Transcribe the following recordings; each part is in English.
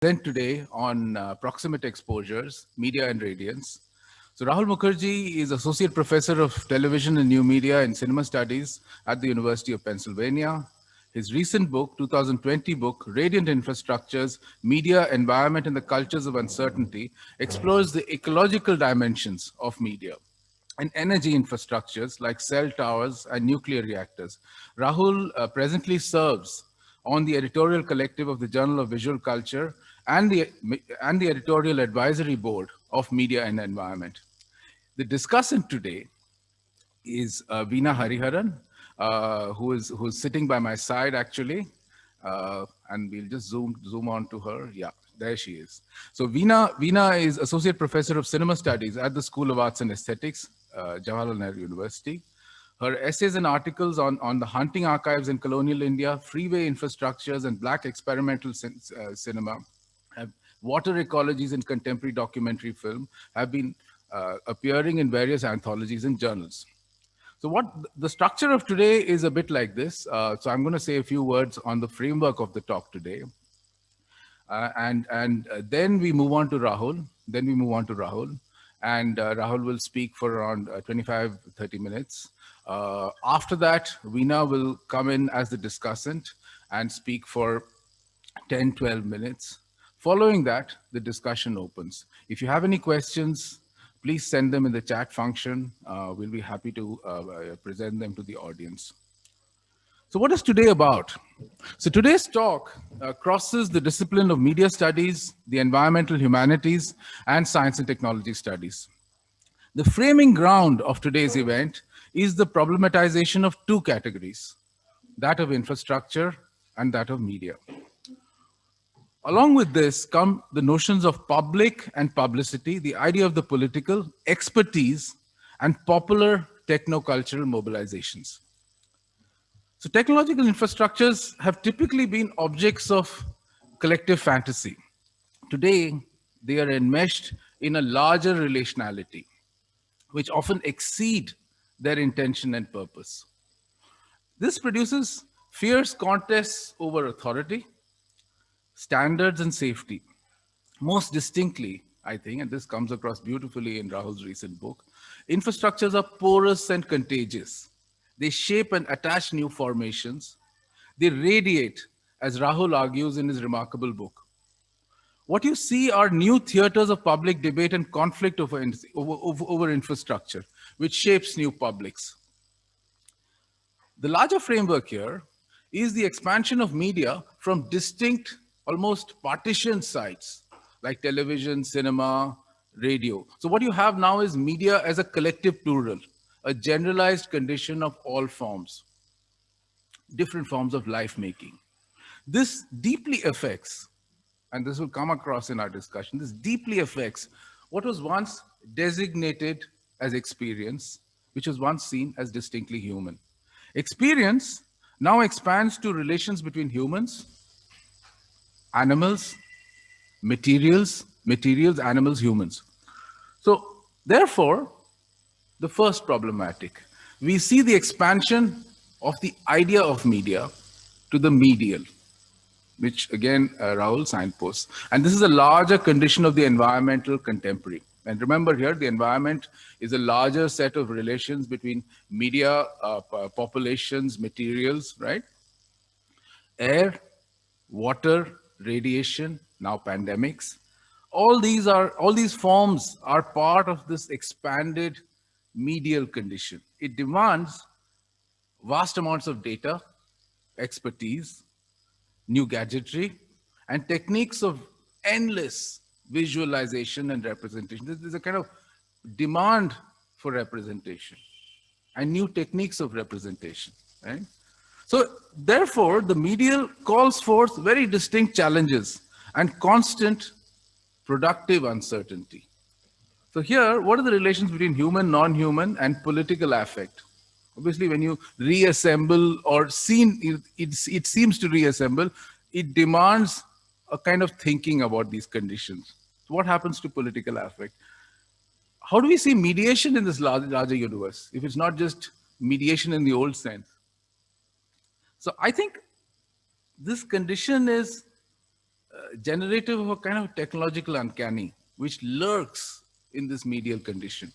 present today on uh, proximate exposures, media and radiance. So Rahul Mukherjee is Associate Professor of Television and New Media and Cinema Studies at the University of Pennsylvania. His recent book, 2020 book, Radiant Infrastructures, Media, Environment and the Cultures of Uncertainty, explores the ecological dimensions of media and energy infrastructures like cell towers and nuclear reactors. Rahul uh, presently serves on the editorial collective of the Journal of Visual Culture and the, and the editorial advisory board of Media and Environment. The discussant today is uh, Veena Hariharan, uh, who is who's sitting by my side actually, uh, and we'll just zoom zoom on to her. Yeah, there she is. So Veena Veena is associate professor of cinema studies at the School of Arts and Aesthetics, uh, Jawaharlal Nehru University. Her essays and articles on, on the hunting archives in colonial India, freeway infrastructures, and black experimental cin uh, cinema, water ecologies in contemporary documentary film have been uh, appearing in various anthologies and journals. So what the structure of today is a bit like this. Uh, so I'm going to say a few words on the framework of the talk today. Uh, and and uh, then we move on to Rahul. Then we move on to Rahul. And uh, Rahul will speak for around uh, 25, 30 minutes. After that, Veena will come in as the discussant and speak for 10, 12 minutes. Following that, the discussion opens. If you have any questions, please send them in the chat function. Uh, we'll be happy to uh, uh present them to the audience. So what is today about? So today's talk uh, crosses the discipline of media studies, the environmental humanities, and science and technology studies. The framing ground of today's event is the problematization of two categories, that of infrastructure and that of media. Along with this come the notions of public and publicity, the idea of the political, expertise, and popular techno-cultural mobilizations. So technological infrastructures have typically been objects of collective fantasy. Today, they are enmeshed in a larger relationality, which often exceed their intention and purpose. This produces fierce contests over authority, standards and safety. Most distinctly, I think, and this comes across beautifully in Rahul's recent book, infrastructures are porous and contagious. They shape and attach new formations. They radiate, as Rahul argues in his remarkable book. What you see are new theaters of public debate and conflict over, over, over infrastructure which shapes new publics. The larger framework here is the expansion of media from distinct, almost partitioned sites like television, cinema, radio. So what you have now is media as a collective plural, a generalized condition of all forms, different forms of life making. This deeply affects, and this will come across in our discussion, this deeply affects what was once designated as experience, which was once seen as distinctly human. Experience now expands to relations between humans, animals, materials, materials, animals, humans. So therefore, the first problematic, we see the expansion of the idea of media to the medial, which again, uh, Rahul signposts. And this is a larger condition of the environmental contemporary. And remember here, the environment is a larger set of relations between media, uh, populations, materials, right? Air, water, radiation, now pandemics. All these are, all these forms are part of this expanded medial condition. It demands vast amounts of data, expertise, new gadgetry, and techniques of endless visualization and representation. There's a kind of demand for representation and new techniques of representation, right? So therefore, the medial calls forth very distinct challenges and constant productive uncertainty. So here, what are the relations between human, non-human, and political affect? Obviously, when you reassemble or seen, it, it, it seems to reassemble, it demands a kind of thinking about these conditions. So what happens to political affect? How do we see mediation in this larger, larger universe, if it's not just mediation in the old sense? So I think this condition is, uh, generative of a kind of technological uncanny, which lurks in this medial condition.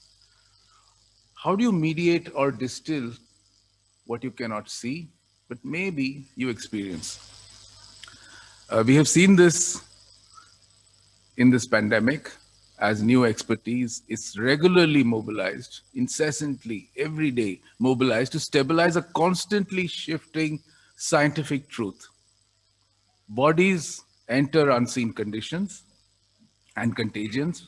How do you mediate or distill what you cannot see, but maybe you experience? Uh, we have seen this in this pandemic as new expertise is regularly mobilized, incessantly, every day mobilized to stabilize a constantly shifting scientific truth. Bodies enter unseen conditions and contagions.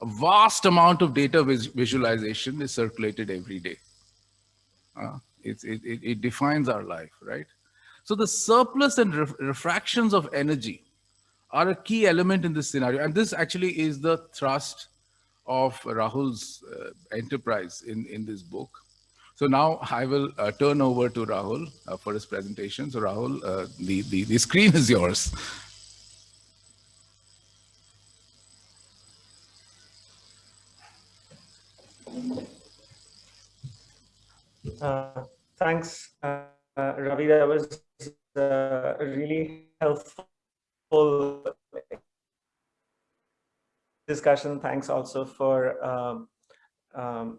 A vast amount of data vis visualization is circulated every day. Uh, it, it, it, defines our life, right? So the surplus and ref refractions of energy are a key element in this scenario. And this actually is the thrust of Rahul's uh, enterprise in, in this book. So now I will uh, turn over to Rahul uh, for his presentation. So Rahul, uh, the, the, the screen is yours. Uh, thanks, uh, Ravi. That was really helpful discussion. Thanks also for um, um,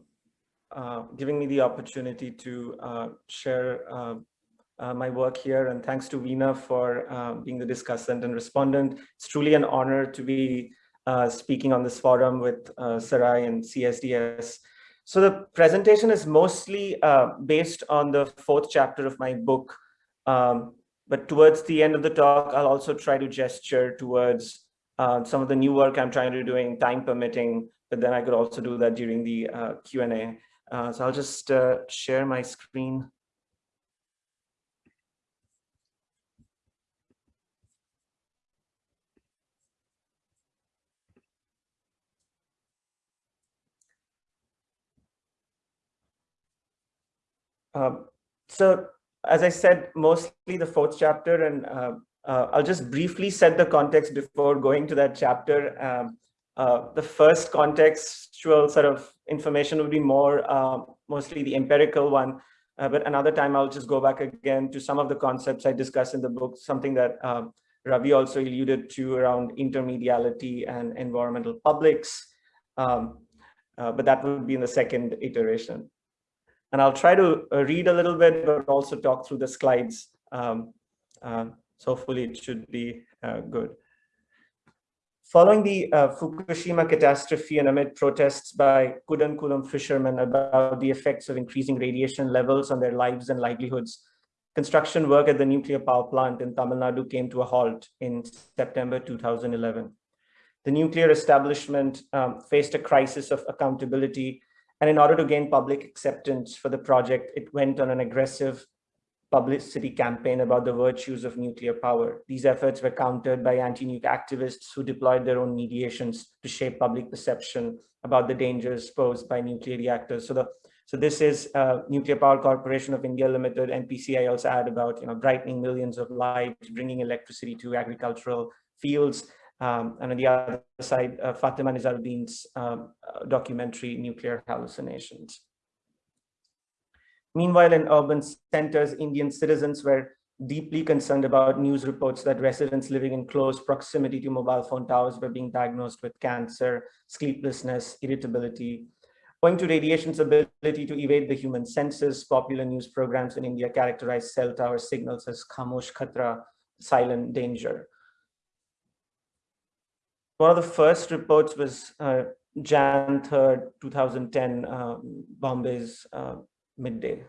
uh, giving me the opportunity to uh, share uh, uh my work here. And thanks to Veena for being the discussant and respondent. It's truly an honor to be speaking on this forum with Sarai and CSDS. So the presentation is mostly based on the fourth chapter of my book, um, but towards the end of the talk, I'll also try to gesture towards uh, some of the new work I'm trying to do doing time permitting, but then I could also do that during the uh, Q&A. Uh, so I'll just uh, share my screen. Um, so as I said, mostly the fourth chapter, and uh, uh, I'll just briefly set the context before going to that chapter. Um, uh, the first contextual sort of information would be more um, mostly the empirical one, uh, but another time I'll just go back again to some of the concepts I discuss in the book, something that um, Ravi also alluded to around intermediality and environmental publics. Um, uh, but that would be in the second iteration. And I'll try to uh, read a little bit, but also talk through the slides. Um, uh, so hopefully it should be uh, good. Following the uh, Fukushima catastrophe and amid protests by Kudankulam fishermen about the effects of increasing radiation levels on their lives and livelihoods, construction work at the nuclear power plant in Tamil Nadu came to a halt in September 2011. The nuclear establishment um, faced a crisis of accountability and in order to gain public acceptance for the project, it went on an aggressive publicity campaign about the virtues of nuclear power. These efforts were countered by anti-nuke activists who deployed their own mediations to shape public perception about the dangers posed by nuclear reactors. So the so this is uh, Nuclear Power Corporation of India Limited, NPCI also add about, you know, brightening millions of lives, bringing electricity to agricultural fields, um, and on the other side, uh, Fathima Nizaruddin's um, uh, documentary, Nuclear Hallucinations. Meanwhile, in urban centers, Indian citizens were deeply concerned about news reports that residents living in close proximity to mobile phone towers were being diagnosed with cancer, sleeplessness, irritability. Owing to radiation's ability to evade the human senses, popular news programs in India characterize cell tower signals as Khamosh Khatra, silent danger. One of the first reports was uh, Jan 3rd, 2010, um, Bombay's uh, midday.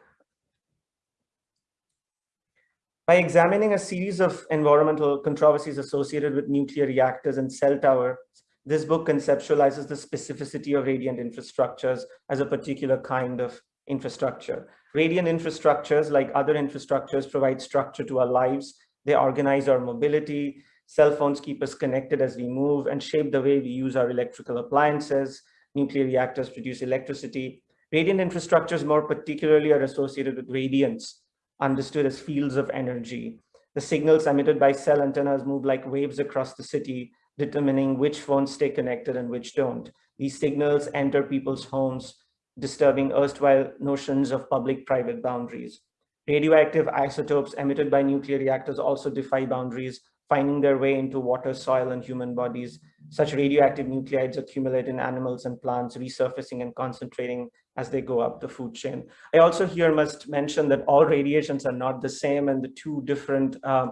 By examining a series of environmental controversies associated with nuclear reactors and cell towers, this book conceptualizes the specificity of radiant infrastructures as a particular kind of infrastructure. Radiant infrastructures, like other infrastructures, provide structure to our lives. They organize our mobility, Cell phones keep us connected as we move and shape the way we use our electrical appliances. Nuclear reactors produce electricity. Radiant infrastructures more particularly are associated with radiance, understood as fields of energy. The signals emitted by cell antennas move like waves across the city, determining which phones stay connected and which don't. These signals enter people's homes, disturbing erstwhile notions of public-private boundaries. Radioactive isotopes emitted by nuclear reactors also defy boundaries, finding their way into water, soil, and human bodies. Such radioactive nuclides accumulate in animals and plants, resurfacing and concentrating as they go up the food chain. I also here must mention that all radiations are not the same and the two different uh,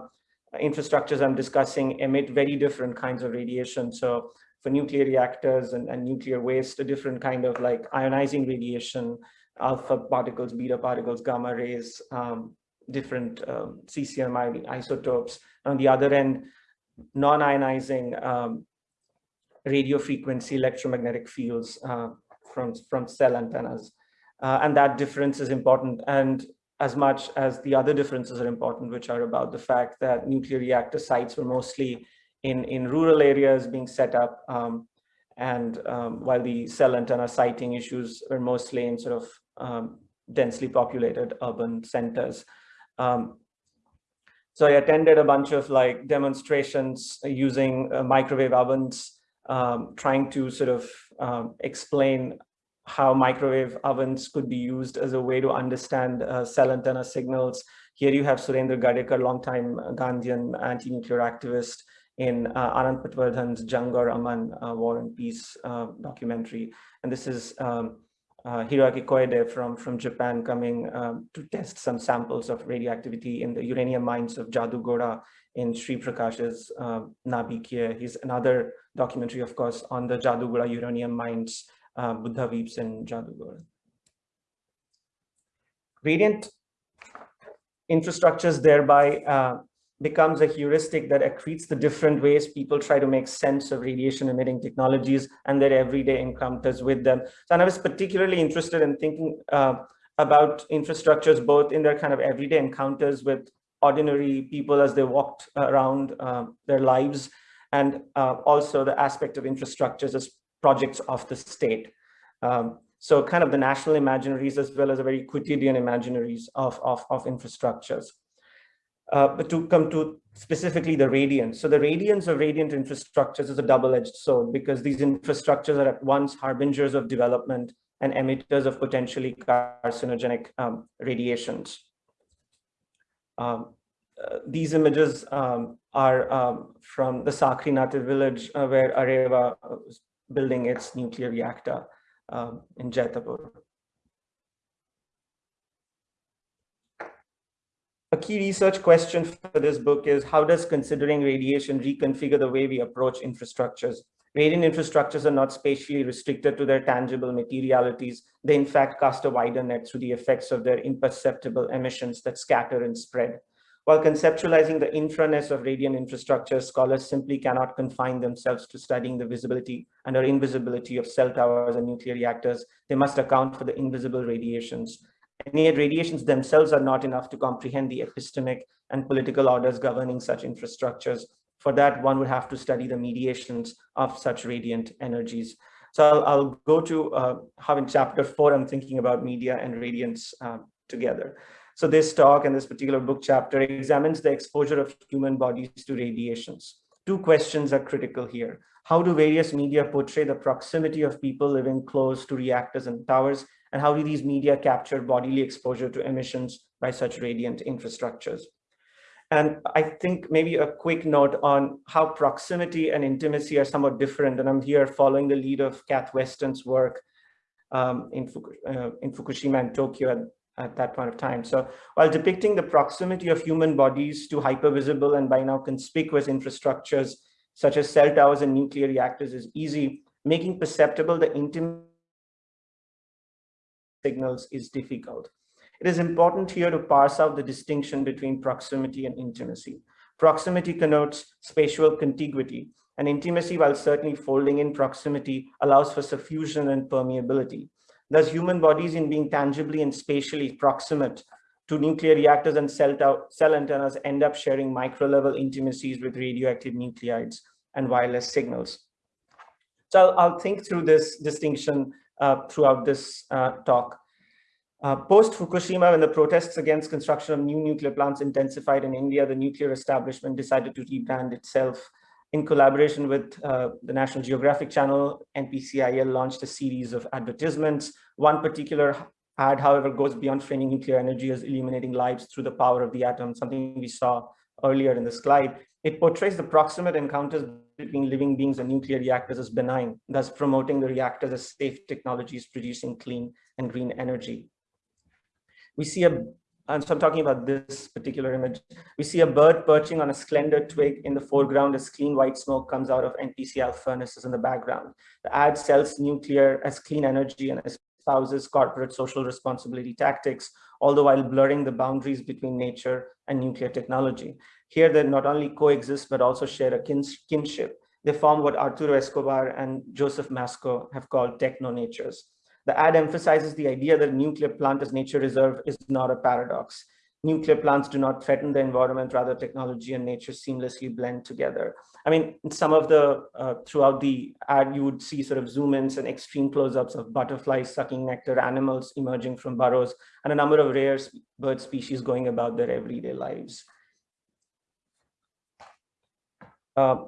infrastructures I'm discussing emit very different kinds of radiation. So for nuclear reactors and, and nuclear waste, a different kind of like ionizing radiation, alpha particles, beta particles, gamma rays, um, different um, cesium isotopes. On the other end, non-ionizing um, radio frequency electromagnetic fields uh, from, from cell antennas. Uh, and that difference is important. And as much as the other differences are important, which are about the fact that nuclear reactor sites were mostly in, in rural areas being set up, um, and um, while the cell antenna siting issues were mostly in sort of um, densely populated urban centers. Um, so I attended a bunch of like demonstrations using uh, microwave ovens, um, trying to sort of um, explain how microwave ovens could be used as a way to understand uh, cell antenna signals. Here you have Surendra Gadekar, longtime Gandhian anti-nuclear activist in uh, Anand Patwardhan's Jang Aur Aman uh, War and Peace uh, documentary. And this is um, uh, Hiroaki Koide from, from Japan coming um, to test some samples of radioactivity in the uranium mines of Jadugoda in Sri Prakash's uh, Nabikiye. He's another documentary, of course, on the Jadugoda uranium mines, uh, Buddha Weeps in Jadugoda. Radiant infrastructures thereby uh, becomes a heuristic that accretes the different ways people try to make sense of radiation emitting technologies and their everyday encounters with them. So I was particularly interested in thinking uh, about infrastructures both in their kind of everyday encounters with ordinary people as they walked around uh, their lives and uh, also the aspect of infrastructures as projects of the state. Um, so kind of the national imaginaries as well as a very quotidian imaginaries of, of, of infrastructures. Uh, but to come to specifically the radiance. So the radiance of radiant infrastructures is a double-edged sword because these infrastructures are at once harbingers of development and emitters of potentially carcinogenic um, radiations. Um, uh, these images um, are um, from the Sakri native village uh, where Areva was building its nuclear reactor um, in Jaitapur. A key research question for this book is how does considering radiation reconfigure the way we approach infrastructures? Radiant infrastructures are not spatially restricted to their tangible materialities. They in fact cast a wider net through the effects of their imperceptible emissions that scatter and spread. While conceptualizing the infraness of radiant infrastructure, scholars simply cannot confine themselves to studying the visibility and or invisibility of cell towers and nuclear reactors. They must account for the invisible radiations and yet radiations themselves are not enough to comprehend the epistemic and political orders governing such infrastructures. For that, one would have to study the mediations of such radiant energies. So I'll, I'll go to uh, how in chapter four, I'm thinking about media and radiance uh, together. So this talk and this particular book chapter examines the exposure of human bodies to radiations. Two questions are critical here. How do various media portray the proximity of people living close to reactors and towers and how do these media capture bodily exposure to emissions by such radiant infrastructures? And I think maybe a quick note on how proximity and intimacy are somewhat different. And I'm here following the lead of Kath Weston's work um, in, uh, in Fukushima and Tokyo at, at that point of time. So while depicting the proximity of human bodies to hypervisible and by now conspicuous infrastructures, such as cell towers and nuclear reactors is easy, making perceptible the intimate signals is difficult. It is important here to parse out the distinction between proximity and intimacy. Proximity connotes spatial contiguity, and intimacy, while certainly folding in proximity, allows for suffusion and permeability. Thus, human bodies in being tangibly and spatially proximate to nuclear reactors and cell, cell antennas end up sharing micro-level intimacies with radioactive nuclides and wireless signals. So I'll, I'll think through this distinction uh, throughout this uh, talk. Uh, Post-Fukushima, when the protests against construction of new nuclear plants intensified in India, the nuclear establishment decided to rebrand itself. In collaboration with uh, the National Geographic Channel, NPCIL launched a series of advertisements. One particular ad, however, goes beyond framing nuclear energy as illuminating lives through the power of the atom, something we saw earlier in the slide, it portrays the proximate encounters between living beings and nuclear reactors as benign, thus promoting the reactors as safe technologies producing clean and green energy. We see a, and so I'm talking about this particular image, we see a bird perching on a slender twig in the foreground as clean white smoke comes out of NPCIL furnaces in the background. The ad sells nuclear as clean energy and espouses corporate social responsibility tactics, all the while blurring the boundaries between nature and nuclear technology. Here they not only coexist, but also share a kinship. They form what Arturo Escobar and Joseph Masco have called techno-natures. The ad emphasizes the idea that a nuclear plant as nature reserve is not a paradox. Nuclear plants do not threaten the environment, rather technology and nature seamlessly blend together. I mean, some of the, uh, throughout the ad, you would see sort of zoom ins and extreme close-ups of butterflies sucking nectar, animals emerging from burrows, and a number of rare bird species going about their everyday lives. Uh,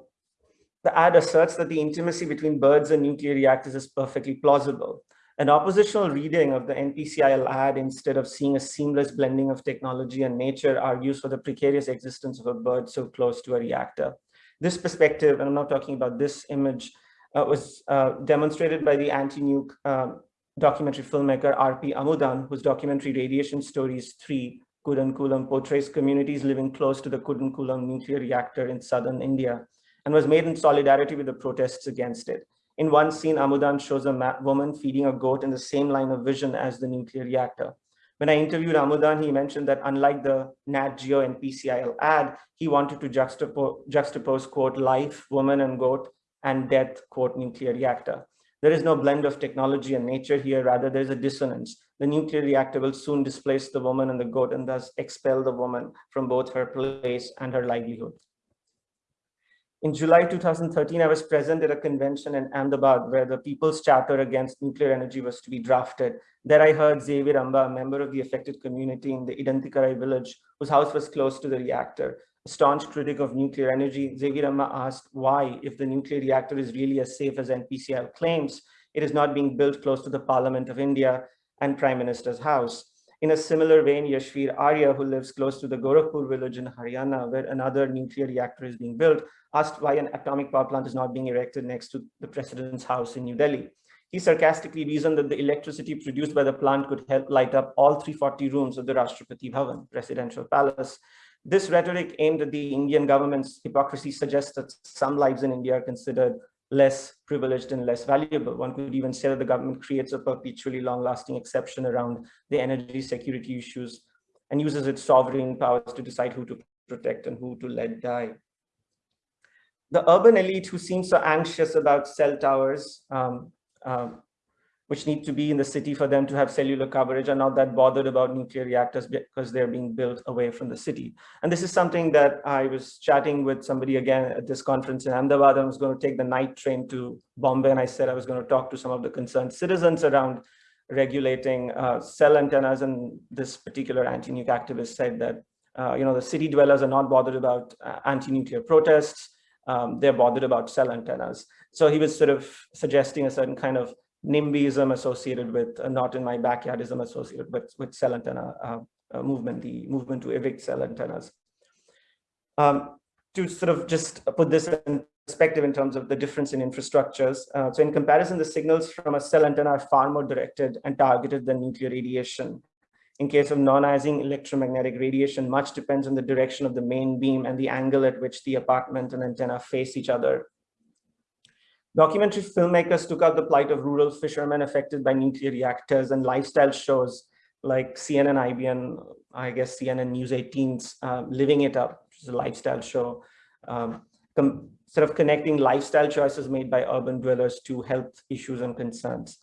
the ad asserts that the intimacy between birds and nuclear reactors is perfectly plausible. An oppositional reading of the NPCIL ad, instead of seeing a seamless blending of technology and nature, argues for the precarious existence of a bird so close to a reactor. This perspective, and I'm not talking about this image, uh, was uh, demonstrated by the anti-nuke uh, documentary filmmaker R.P. Amudan, whose documentary Radiation Stories 3 Kudankulam portrays communities living close to the Kudankulam nuclear reactor in southern India and was made in solidarity with the protests against it. In one scene, Amudan shows a woman feeding a goat in the same line of vision as the nuclear reactor. When I interviewed Amudan, he mentioned that unlike the Nat Geo NPCIL ad, he wanted to juxtapose, juxtapose quote, life, woman and goat, and death, quote, nuclear reactor. There is no blend of technology and nature here, rather there's a dissonance. The nuclear reactor will soon displace the woman and the goat and thus expel the woman from both her place and her livelihood. In July 2013, I was present at a convention in Ahmedabad where the People's Charter Against Nuclear Energy was to be drafted. There I heard Xavier Amba, a member of the affected community in the Idantikarai village, whose house was close to the reactor. A staunch critic of nuclear energy, Xavier Amba asked why, if the nuclear reactor is really as safe as NPCIL claims, it is not being built close to the Parliament of India and Prime Minister's house. In a similar vein, Yashvir Arya, who lives close to the Gorakhpur village in Haryana, where another nuclear reactor is being built, asked why an atomic power plant is not being erected next to the president's house in New Delhi. He sarcastically reasoned that the electricity produced by the plant could help light up all 340 rooms of the Rashtrapati Bhavan, presidential palace. This rhetoric aimed at the Indian government's hypocrisy suggests that some lives in India are considered less privileged and less valuable. One could even say that the government creates a perpetually long-lasting exception around the energy security issues and uses its sovereign powers to decide who to protect and who to let die. The urban elite who seem so anxious about cell towers um, um, which need to be in the city for them to have cellular coverage are not that bothered about nuclear reactors because they're being built away from the city. And this is something that I was chatting with somebody again at this conference in Ahmedabad. I was going to take the night train to Bombay and I said I was going to talk to some of the concerned citizens around regulating uh, cell antennas. And this particular anti-nuke activist said that, uh, you know, the city dwellers are not bothered about uh, anti-nuclear protests. Um, they're bothered about cell antennas. So he was sort of suggesting a certain kind of NIMBYism associated with uh, not in my backyardism associated with, with cell antenna uh, uh, movement, the movement to evict cell antennas. Um, to sort of just put this in perspective in terms of the difference in infrastructures. Uh, so in comparison, the signals from a cell antenna are far more directed and targeted than nuclear radiation. In case of non-ionizing electromagnetic radiation, much depends on the direction of the main beam and the angle at which the apartment and antenna face each other. Documentary filmmakers took out the plight of rural fishermen affected by nuclear reactors and lifestyle shows like CNN, IBN, I guess CNN News 18's uh, Living It Up, which is a lifestyle show, um, sort of connecting lifestyle choices made by urban dwellers to health issues and concerns.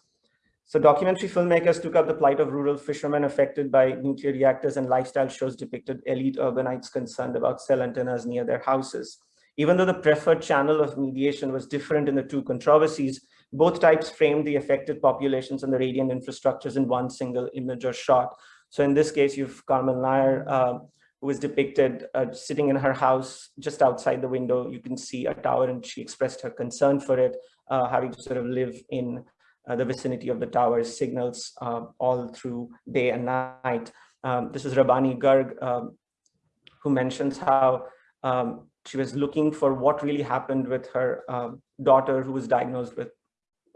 So documentary filmmakers took up the plight of rural fishermen affected by nuclear reactors and lifestyle shows depicted elite urbanites concerned about cell antennas near their houses. Even though the preferred channel of mediation was different in the two controversies, both types framed the affected populations and the radiant infrastructures in one single image or shot. So in this case, you've Carmen Nair, uh, who is depicted uh, sitting in her house just outside the window. You can see a tower and she expressed her concern for it, uh, having to sort of live in uh, the vicinity of the tower's signals uh, all through day and night. Um, this is Rabani Garg, um, who mentions how um, she was looking for what really happened with her um, daughter who was diagnosed with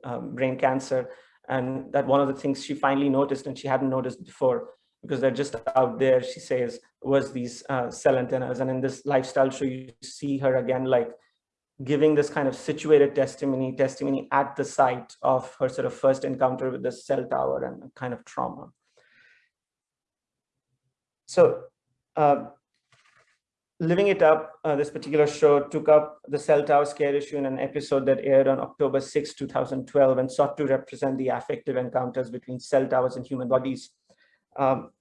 um, brain cancer. And that one of the things she finally noticed and she hadn't noticed before because they're just out there, she says, was these uh, cell antennas. And in this lifestyle show, you see her again, like giving this kind of situated testimony, testimony at the site of her sort of first encounter with the cell tower and kind of trauma. So uh, Living It Up, uh, this particular show took up the cell tower scare issue in an episode that aired on October 6, 2012, and sought to represent the affective encounters between cell towers and human bodies. Um,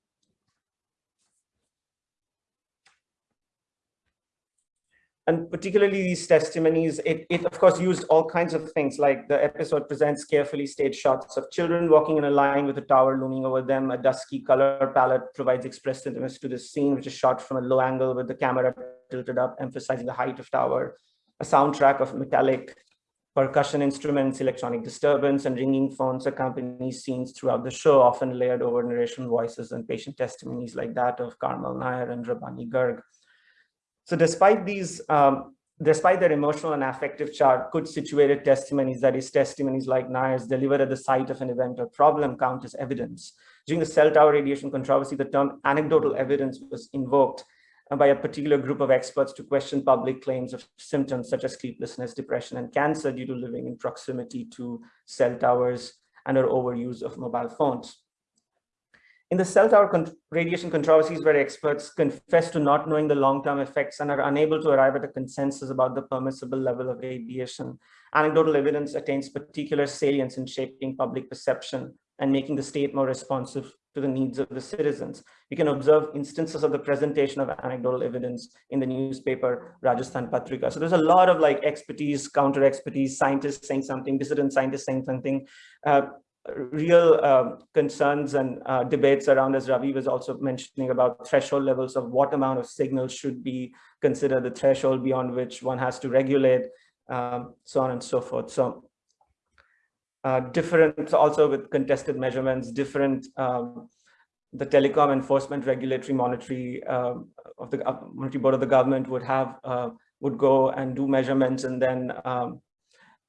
and particularly these testimonies, it, it of course used all kinds of things like the episode presents carefully staged shots of children walking in a line with a tower looming over them. A dusky color palette provides expressiveness to the scene, which is shot from a low angle with the camera tilted up, emphasizing the height of tower. A soundtrack of metallic percussion instruments, electronic disturbance, and ringing phones accompany scenes throughout the show, often layered over narration voices and patient testimonies like that of Karmal Nair and Rabani Garg. So despite these, um, despite their emotional and affective chart, good situated testimonies, that is testimonies like Nair's delivered at the site of an event or problem count as evidence. During the cell tower radiation controversy, the term anecdotal evidence was invoked uh, by a particular group of experts to question public claims of symptoms such as sleeplessness, depression, and cancer due to living in proximity to cell towers and or overuse of mobile phones. In the cell tower con radiation controversies where experts confess to not knowing the long-term effects and are unable to arrive at a consensus about the permissible level of radiation, anecdotal evidence attains particular salience in shaping public perception and making the state more responsive to the needs of the citizens. You can observe instances of the presentation of anecdotal evidence in the newspaper Rajasthan Patrika. So there's a lot of like expertise, counter expertise, scientists saying something, dissident scientists saying something. Uh, real uh, concerns and uh, debates around, as Ravi was also mentioning about threshold levels of what amount of signals should be considered the threshold beyond which one has to regulate, um, so on and so forth. So uh, different, also with contested measurements, different, um, the telecom enforcement regulatory monetary um, of the uh, monetary board of the government would have, uh, would go and do measurements and then um,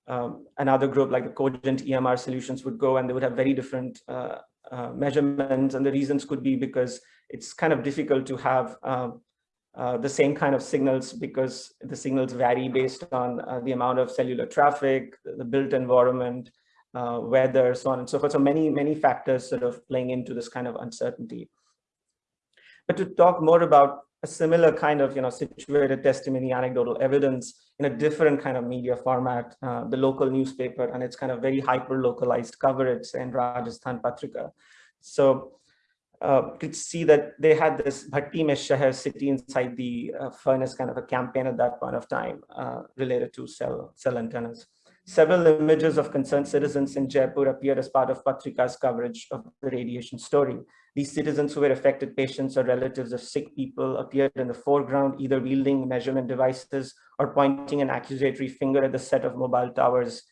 um, another group like the Cogent EMR solutions would go and they would have very different uh, uh, measurements. And the reasons could be because it's kind of difficult to have um, uh, the same kind of signals because the signals vary based on uh, the amount of cellular traffic, the built environment, uh, weather, so on and so forth. So many, many factors sort of playing into this kind of uncertainty. But to talk more about a similar kind of, you know, situated testimony, anecdotal evidence in a different kind of media format, uh, the local newspaper, and it's kind of very hyper localized coverage in Rajasthan Patrika. So uh, you could see that they had this Bhatti Mein Shahar city inside the uh, furnace kind of a campaign at that point of time uh, related to cell, cell antennas. Several images of concerned citizens in Jaipur appeared as part of Patrika's coverage of the radiation story. These citizens who were affected patients or relatives of sick people appeared in the foreground, either wielding measurement devices or pointing an accusatory finger at the set of mobile towers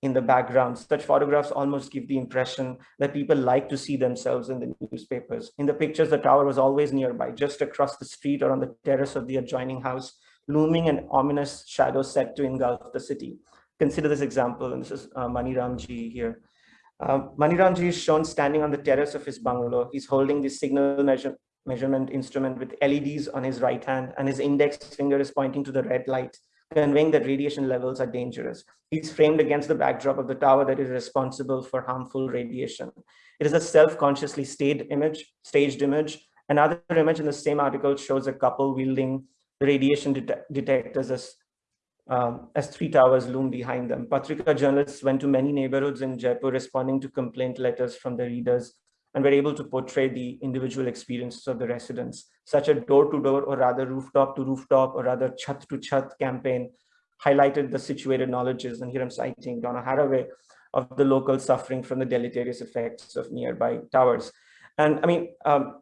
in the background. Such photographs almost give the impression that people like to see themselves in the newspapers. In the pictures, the tower was always nearby, just across the street or on the terrace of the adjoining house, looming an ominous shadow set to engulf the city consider this example, and this is uh, Maniramji here. Uh, Maniramji is shown standing on the terrace of his bungalow. He's holding the signal measure, measurement instrument with LEDs on his right hand, and his index finger is pointing to the red light, conveying that radiation levels are dangerous. He's framed against the backdrop of the tower that is responsible for harmful radiation. It is a self-consciously staged image, staged image. Another image in the same article shows a couple wielding radiation det detectors as um, as three towers loom behind them. Patrika journalists went to many neighborhoods in Jaipur responding to complaint letters from the readers and were able to portray the individual experiences of the residents. Such a door-to-door -door, or rather rooftop-to-rooftop or rather chat-to-chat campaign highlighted the situated knowledges, and here I'm citing Donna Haraway, of the local suffering from the deleterious effects of nearby towers. And I mean, um,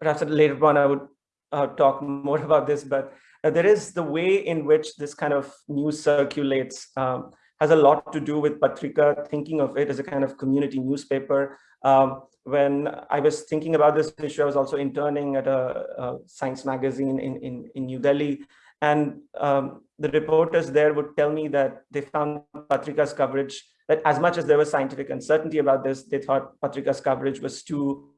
perhaps later on I would uh, talk more about this, but there is the way in which this kind of news circulates um, has a lot to do with Patrika, thinking of it as a kind of community newspaper. Um, when I was thinking about this issue, I was also interning at a, a science magazine in, in, in New Delhi. And um, the reporters there would tell me that they found Patrika's coverage, that as much as there was scientific uncertainty about this, they thought Patrika's coverage was too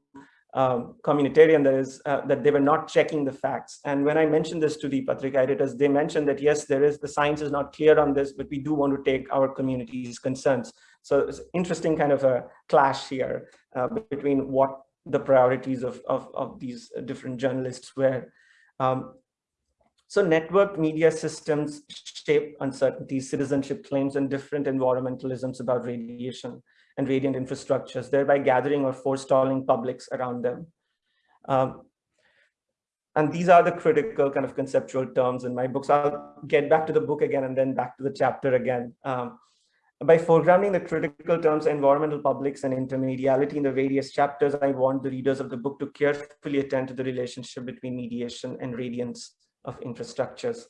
um, communitarian, that is, uh, that they were not checking the facts. And when I mentioned this to the Patrika editors, they mentioned that, yes, there is, the science is not clear on this, but we do want to take our community's concerns. So it's interesting kind of a clash here uh, between what the priorities of, of, of these different journalists were. Um, so networked media systems shape uncertainties, citizenship claims, and different environmentalisms about radiation and radiant infrastructures, thereby gathering or forestalling publics around them. Um, and these are the critical kind of conceptual terms in my books. I'll get back to the book again and then back to the chapter again. Um, by foregrounding the critical terms environmental publics and intermediality in the various chapters, I want the readers of the book to carefully attend to the relationship between mediation and radiance of infrastructures.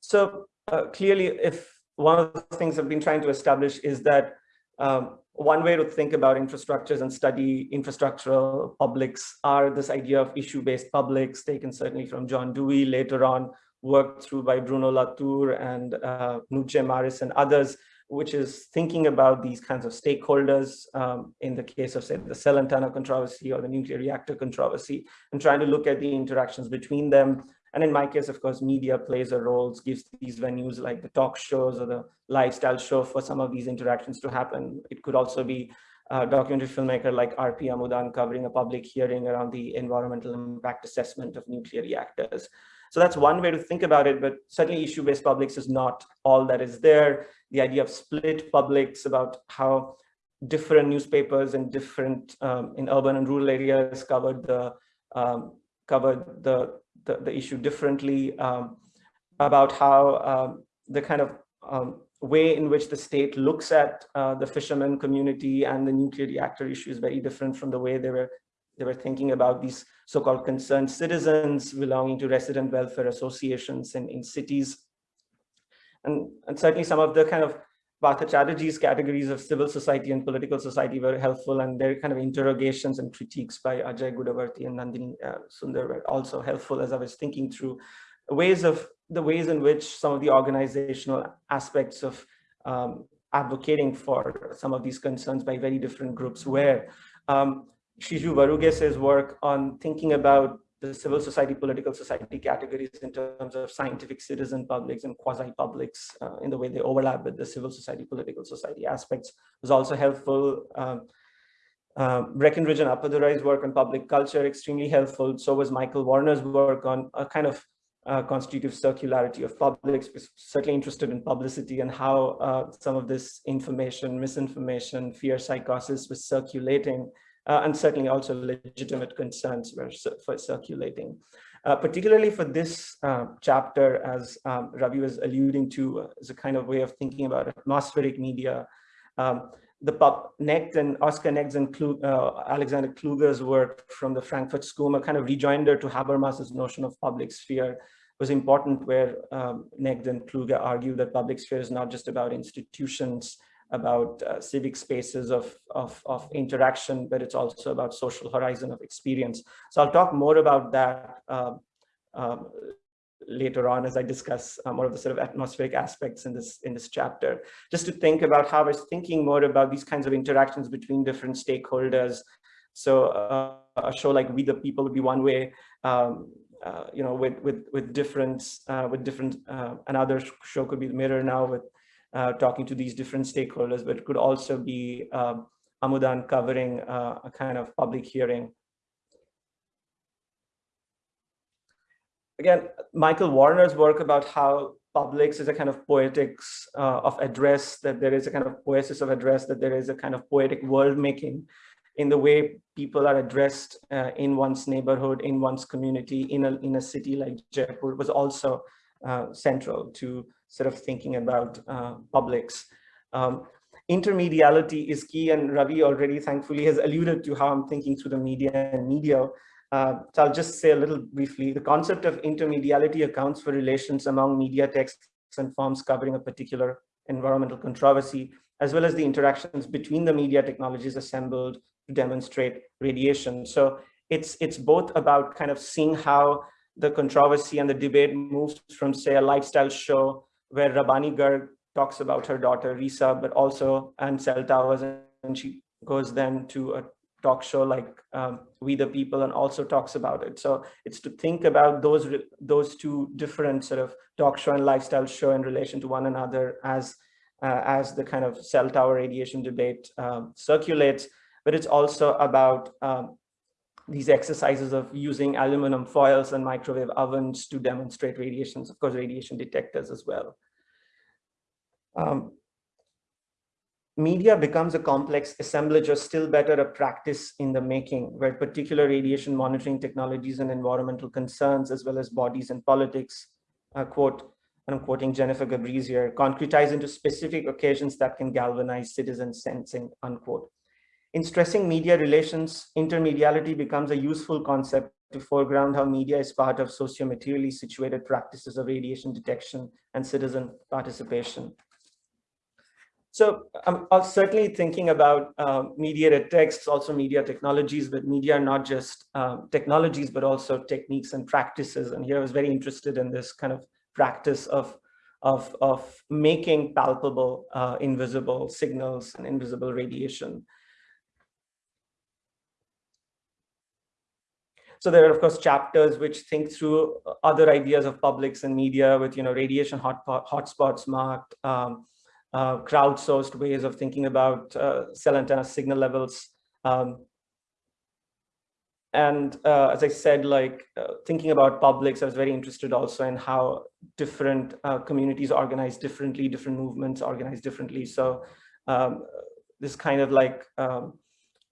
So uh, clearly, if one of the things I've been trying to establish is that um, one way to think about infrastructures and study infrastructural publics are this idea of issue-based publics taken certainly from John Dewey, later on worked through by Bruno Latour and uh, Marres and others, which is thinking about these kinds of stakeholders um, in the case of say the cell antenna controversy or the nuclear reactor controversy and trying to look at the interactions between them and in my case, of course, media plays a role, gives these venues like the talk shows or the lifestyle show for some of these interactions to happen. It could also be a documentary filmmaker like R.P. Amudan covering a public hearing around the environmental impact assessment of nuclear reactors. So that's one way to think about it, but certainly issue-based publics is not all that is there. The idea of split publics about how different newspapers and different um, in urban and rural areas covered the um, covered the the, the issue differently um, about how um, the kind of um, way in which the state looks at uh, the fishermen community and the nuclear reactor issue is very different from the way they were they were thinking about these so-called concerned citizens belonging to resident welfare associations in, in cities. And, and certainly some of the kind of Partha Chatterjee's categories of civil society and political society were helpful and their kind of interrogations and critiques by Ajay Gudavarthy and Nandini uh, Sundar were also helpful as I was thinking through ways of the ways in which some of the organizational aspects of um, advocating for some of these concerns by very different groups were. Um, Shiju Varughese work on thinking about the civil society, political society categories in terms of scientific citizen publics and quasi-publics uh, in the way they overlap with the civil society, political society aspects was also helpful. Um, uh, Breckenridge and Appadurai's work on public culture, extremely helpful. So was Michael Warner's work on a kind of uh, constitutive circularity of publics, certainly interested in publicity and how uh, some of this information, misinformation, fear psychosis was circulating uh, and certainly also legitimate concerns were for circulating. Uh, particularly for this uh, chapter, as um, Ravi was alluding to, uh, as a kind of way of thinking about atmospheric media, um, the pop Negt and Oscar Negt's and Klug, uh, Alexander Kluge's work from the Frankfurt School, a kind of rejoinder to Habermas's notion of public sphere was important where um, Negt and Kluge argue that public sphere is not just about institutions, about uh, civic spaces of, of, of, interaction, but it's also about social horizon of experience. So I'll talk more about that uh, um, later on as I discuss uh, more of the sort of atmospheric aspects in this in this chapter. Just to think about how I was thinking more about these kinds of interactions between different stakeholders. So uh, a show like We the People would be one way. Um, uh, you know, with with with different uh, with different another show could be the Mirror now with uh, talking to these different stakeholders, but it could also be um, Amudan covering uh, a kind of public hearing. Again, Michael Warner's work about how publics is a kind of poetics uh, of address, that there is a kind of poesis of address, that there is a kind of poetic world making in the way people are addressed uh, in one's neighborhood, in one's community, in a, in a city like Jaipur was also uh, central to sort of thinking about uh, publics. Um, intermediality is key and Ravi already thankfully has alluded to how I'm thinking through the media and media. Uh, so I'll just say a little briefly, the concept of intermediality accounts for relations among media texts and forms covering a particular environmental controversy as well as the interactions between the media technologies assembled to demonstrate radiation. So it's, it's both about kind of seeing how the controversy and the debate moves from, say, a lifestyle show where Rabani Garg talks about her daughter Risa, but also and cell towers, and she goes then to a talk show like um, We the People and also talks about it. So it's to think about those those two different sort of talk show and lifestyle show in relation to one another as uh, as the kind of cell tower radiation debate um, circulates. But it's also about um, these exercises of using aluminum foils and microwave ovens to demonstrate radiations, of course, radiation detectors as well. Um, media becomes a complex assemblage or still better a practice in the making where particular radiation monitoring technologies and environmental concerns as well as bodies and politics uh, quote and I'm quoting Jennifer Gabrys here concretize into specific occasions that can galvanize citizen sensing unquote in stressing media relations intermediality becomes a useful concept to foreground how media is part of socio-materially situated practices of radiation detection and citizen participation so I'm certainly thinking about uh, mediated texts, also media technologies, but media are not just um, technologies, but also techniques and practices. And here I was very interested in this kind of practice of, of, of making palpable uh, invisible signals and invisible radiation. So there are, of course, chapters which think through other ideas of publics and media with, you know, radiation hot, hotspots marked, um, uh, crowdsourced ways of thinking about uh, cell antenna signal levels. Um, and uh, as I said, like uh, thinking about publics, I was very interested also in how different uh, communities organize differently, different movements organize differently. So um, this kind of like um,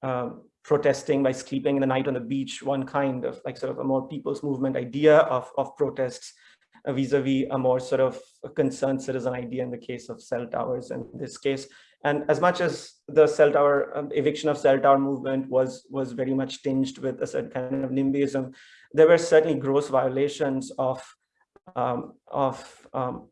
um, protesting by sleeping in the night on the beach, one kind of like sort of a more people's movement idea of, of protests vis-a-vis -vis a more sort of concerned citizen idea in the case of cell towers in this case. And as much as the cell tower um, eviction of cell tower movement was was very much tinged with a certain kind of NIMBYism, there were certainly gross violations of um, of um,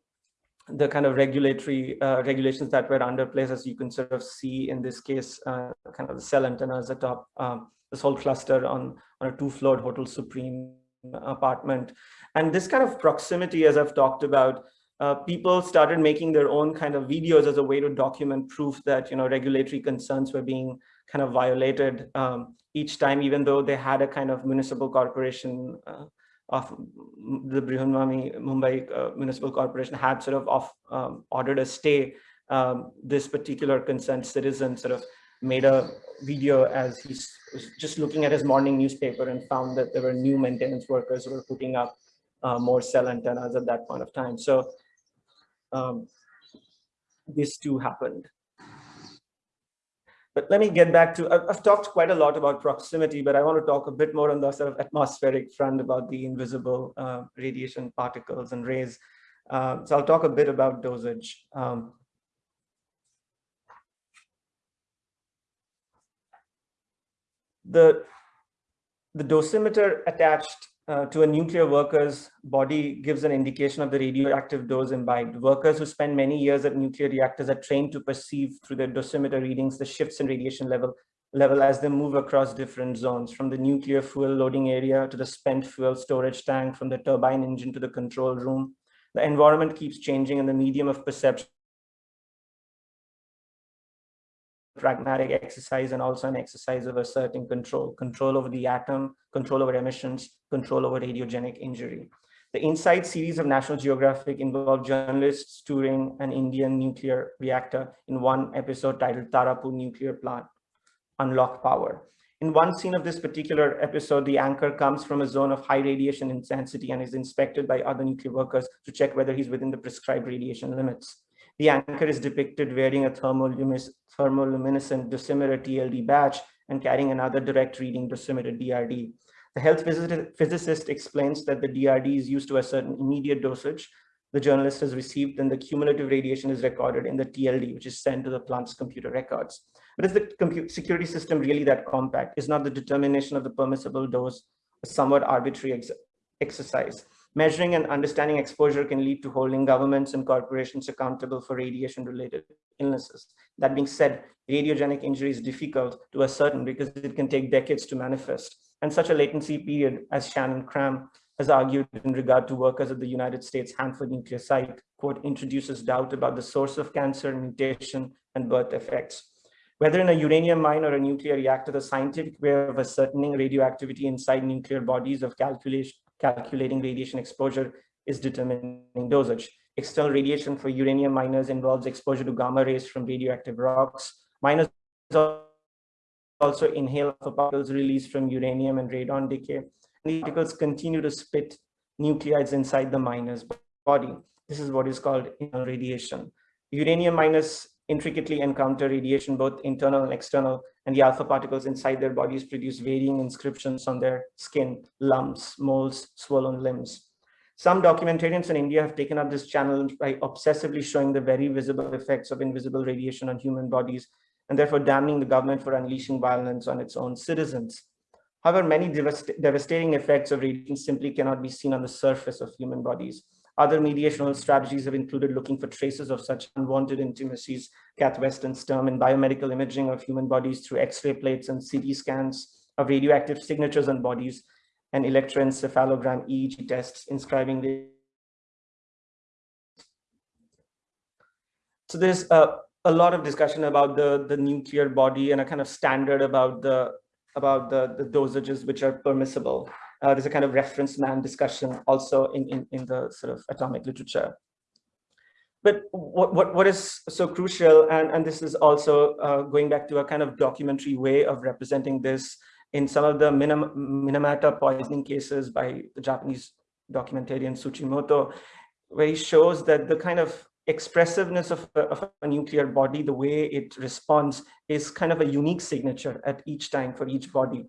the kind of regulatory uh, regulations that were under place, as you can sort of see in this case, uh, kind of the cell antennas atop um, this whole cluster on on a two-floored Hotel Supreme apartment. And this kind of proximity, as I've talked about, uh, people started making their own kind of videos as a way to document proof that, you know, regulatory concerns were being kind of violated um, each time, even though they had a kind of municipal corporation uh, of the Brihanbami Mumbai uh, Municipal Corporation had sort of off, um, ordered a stay. Um, this particular concerned citizen sort of made a video as he was just looking at his morning newspaper and found that there were new maintenance workers who were putting up uh, more cell antennas at that point of time. So um, this too happened. But let me get back to, I've, talked quite a lot about proximity, but I want to talk a bit more on the sort of atmospheric front about the invisible uh, radiation particles and rays. Uh, so I'll talk a bit about dosage. Um, the, the dosimeter attached uh, to a nuclear worker's body gives an indication of the radioactive dose imbibed. Workers who spend many years at nuclear reactors are trained to perceive through their dosimeter readings the shifts in radiation level level as they move across different zones from the nuclear fuel loading area to the spent fuel storage tank from the turbine engine to the control room. The environment keeps changing and the medium of perception pragmatic exercise and also an exercise of asserting control, control over the atom, control over emissions, control over radiogenic injury. The Inside series of National Geographic involved journalists touring an Indian nuclear reactor in one episode titled Tarapur Nuclear Plant, Unlock Power. In one scene of this particular episode, the anchor comes from a zone of high radiation intensity and is inspected by other nuclear workers to check whether he's within the prescribed radiation limits. The anchor is depicted wearing a thermoluminescent dosimeter TLD badge and carrying another direct reading dosimeter DRD. The health physicist explains that the DRD is used to a certain immediate dosage the journalist has received and the cumulative radiation is recorded in the TLD, which is sent to the plant's computer records. But is the security system really that compact? Is not the determination of the permissible dose a somewhat arbitrary ex exercise? Measuring and understanding exposure can lead to holding governments and corporations accountable for radiation-related illnesses. That being said, radiogenic injury is difficult to ascertain because it can take decades to manifest. And such a latency period, as Shannon Cram has argued in regard to workers at the United States Hanford nuclear site, quote, introduces doubt about the source of cancer, mutation, and birth effects. Whether in a uranium mine or a nuclear reactor, the scientific way of ascertaining radioactivity inside nuclear bodies of calculation, calculating radiation exposure is determining dosage. External radiation for uranium miners involves exposure to gamma rays from radioactive rocks. Miners also inhale particles released from uranium and radon decay. The particles continue to spit nuclides inside the miner's body. This is what is called radiation. Uranium miners intricately encounter radiation, both internal and external, and the alpha particles inside their bodies produce varying inscriptions on their skin, lumps, moles, swollen limbs. Some documentarians in India have taken up this channel by obsessively showing the very visible effects of invisible radiation on human bodies, and therefore damning the government for unleashing violence on its own citizens. However, many devast devastating effects of radiation simply cannot be seen on the surface of human bodies. Other mediational strategies have included looking for traces of such unwanted intimacies, Kath Weston's term, in biomedical imaging of human bodies through X-ray plates and CT scans of radioactive signatures on bodies and electroencephalogram EEG tests inscribing the so there's a, a lot of discussion about the the nuclear body and a kind of standard about the about the the dosages which are permissible uh, there's a kind of reference man discussion also in, in, in the sort of atomic literature. But what, what, what is so crucial, and, and this is also uh, going back to a kind of documentary way of representing this in some of the Minim Minamata poisoning cases by the Japanese documentarian Tsuchimoto, where he shows that the kind of expressiveness of a, of a, nuclear body, the way it responds is kind of a unique signature at each time for each body.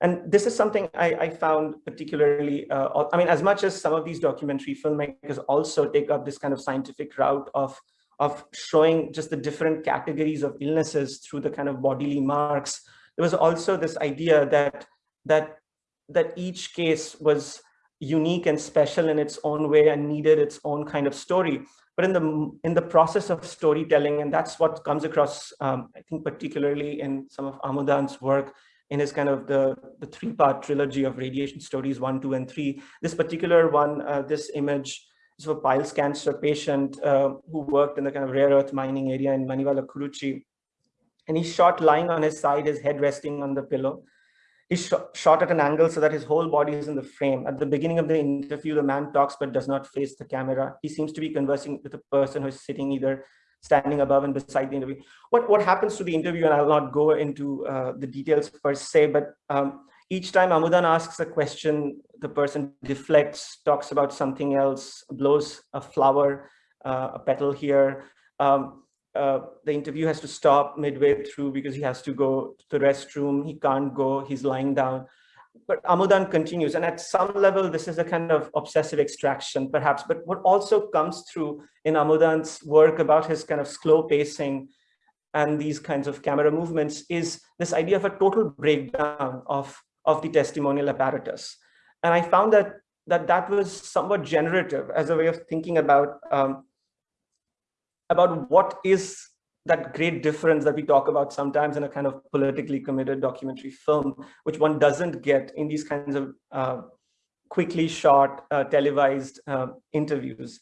And this is something I, I found particularly, uh, I mean, as much as some of these documentary filmmakers also take up this kind of scientific route of, of showing just the different categories of illnesses through the kind of bodily marks, there was also this idea that, that, that each case was unique and special in its own way and needed its own kind of story. But in the in the process of storytelling, and that's what comes across, um, I think, particularly in some of Amudan's work, in his kind of the, the three-part trilogy of radiation stories, one, two, and three. This particular one, uh, this image is of a piles cancer patient uh, who worked in the kind of rare earth mining area in Manavalakurichi. And he's shot lying on his side, his head resting on the pillow. He's sh shot at an angle so that his whole body is in the frame. At the beginning of the interview, the man talks but does not face the camera. He seems to be conversing with a person who is sitting either standing above and beside the interview. What, what happens to the interview, and I'll not go into uh, the details per se, but um, each time Amudan asks a question, the person deflects, talks about something else, blows a flower, uh, a petal here. Um, uh, the interview has to stop midway through because he has to go to the restroom. He can't go, he's lying down but Amudan continues. And at some level, this is a kind of obsessive extraction, perhaps. But what also comes through in Amudan's work about his kind of slow pacing and these kinds of camera movements is this idea of a total breakdown of, of the testimonial apparatus. And I found that that, that was somewhat generative as a way of thinking about, um, about what is that great difference that we talk about sometimes in a kind of politically committed documentary film, which one doesn't get in these kinds of uh, quickly shot, uh, televised uh, interviews.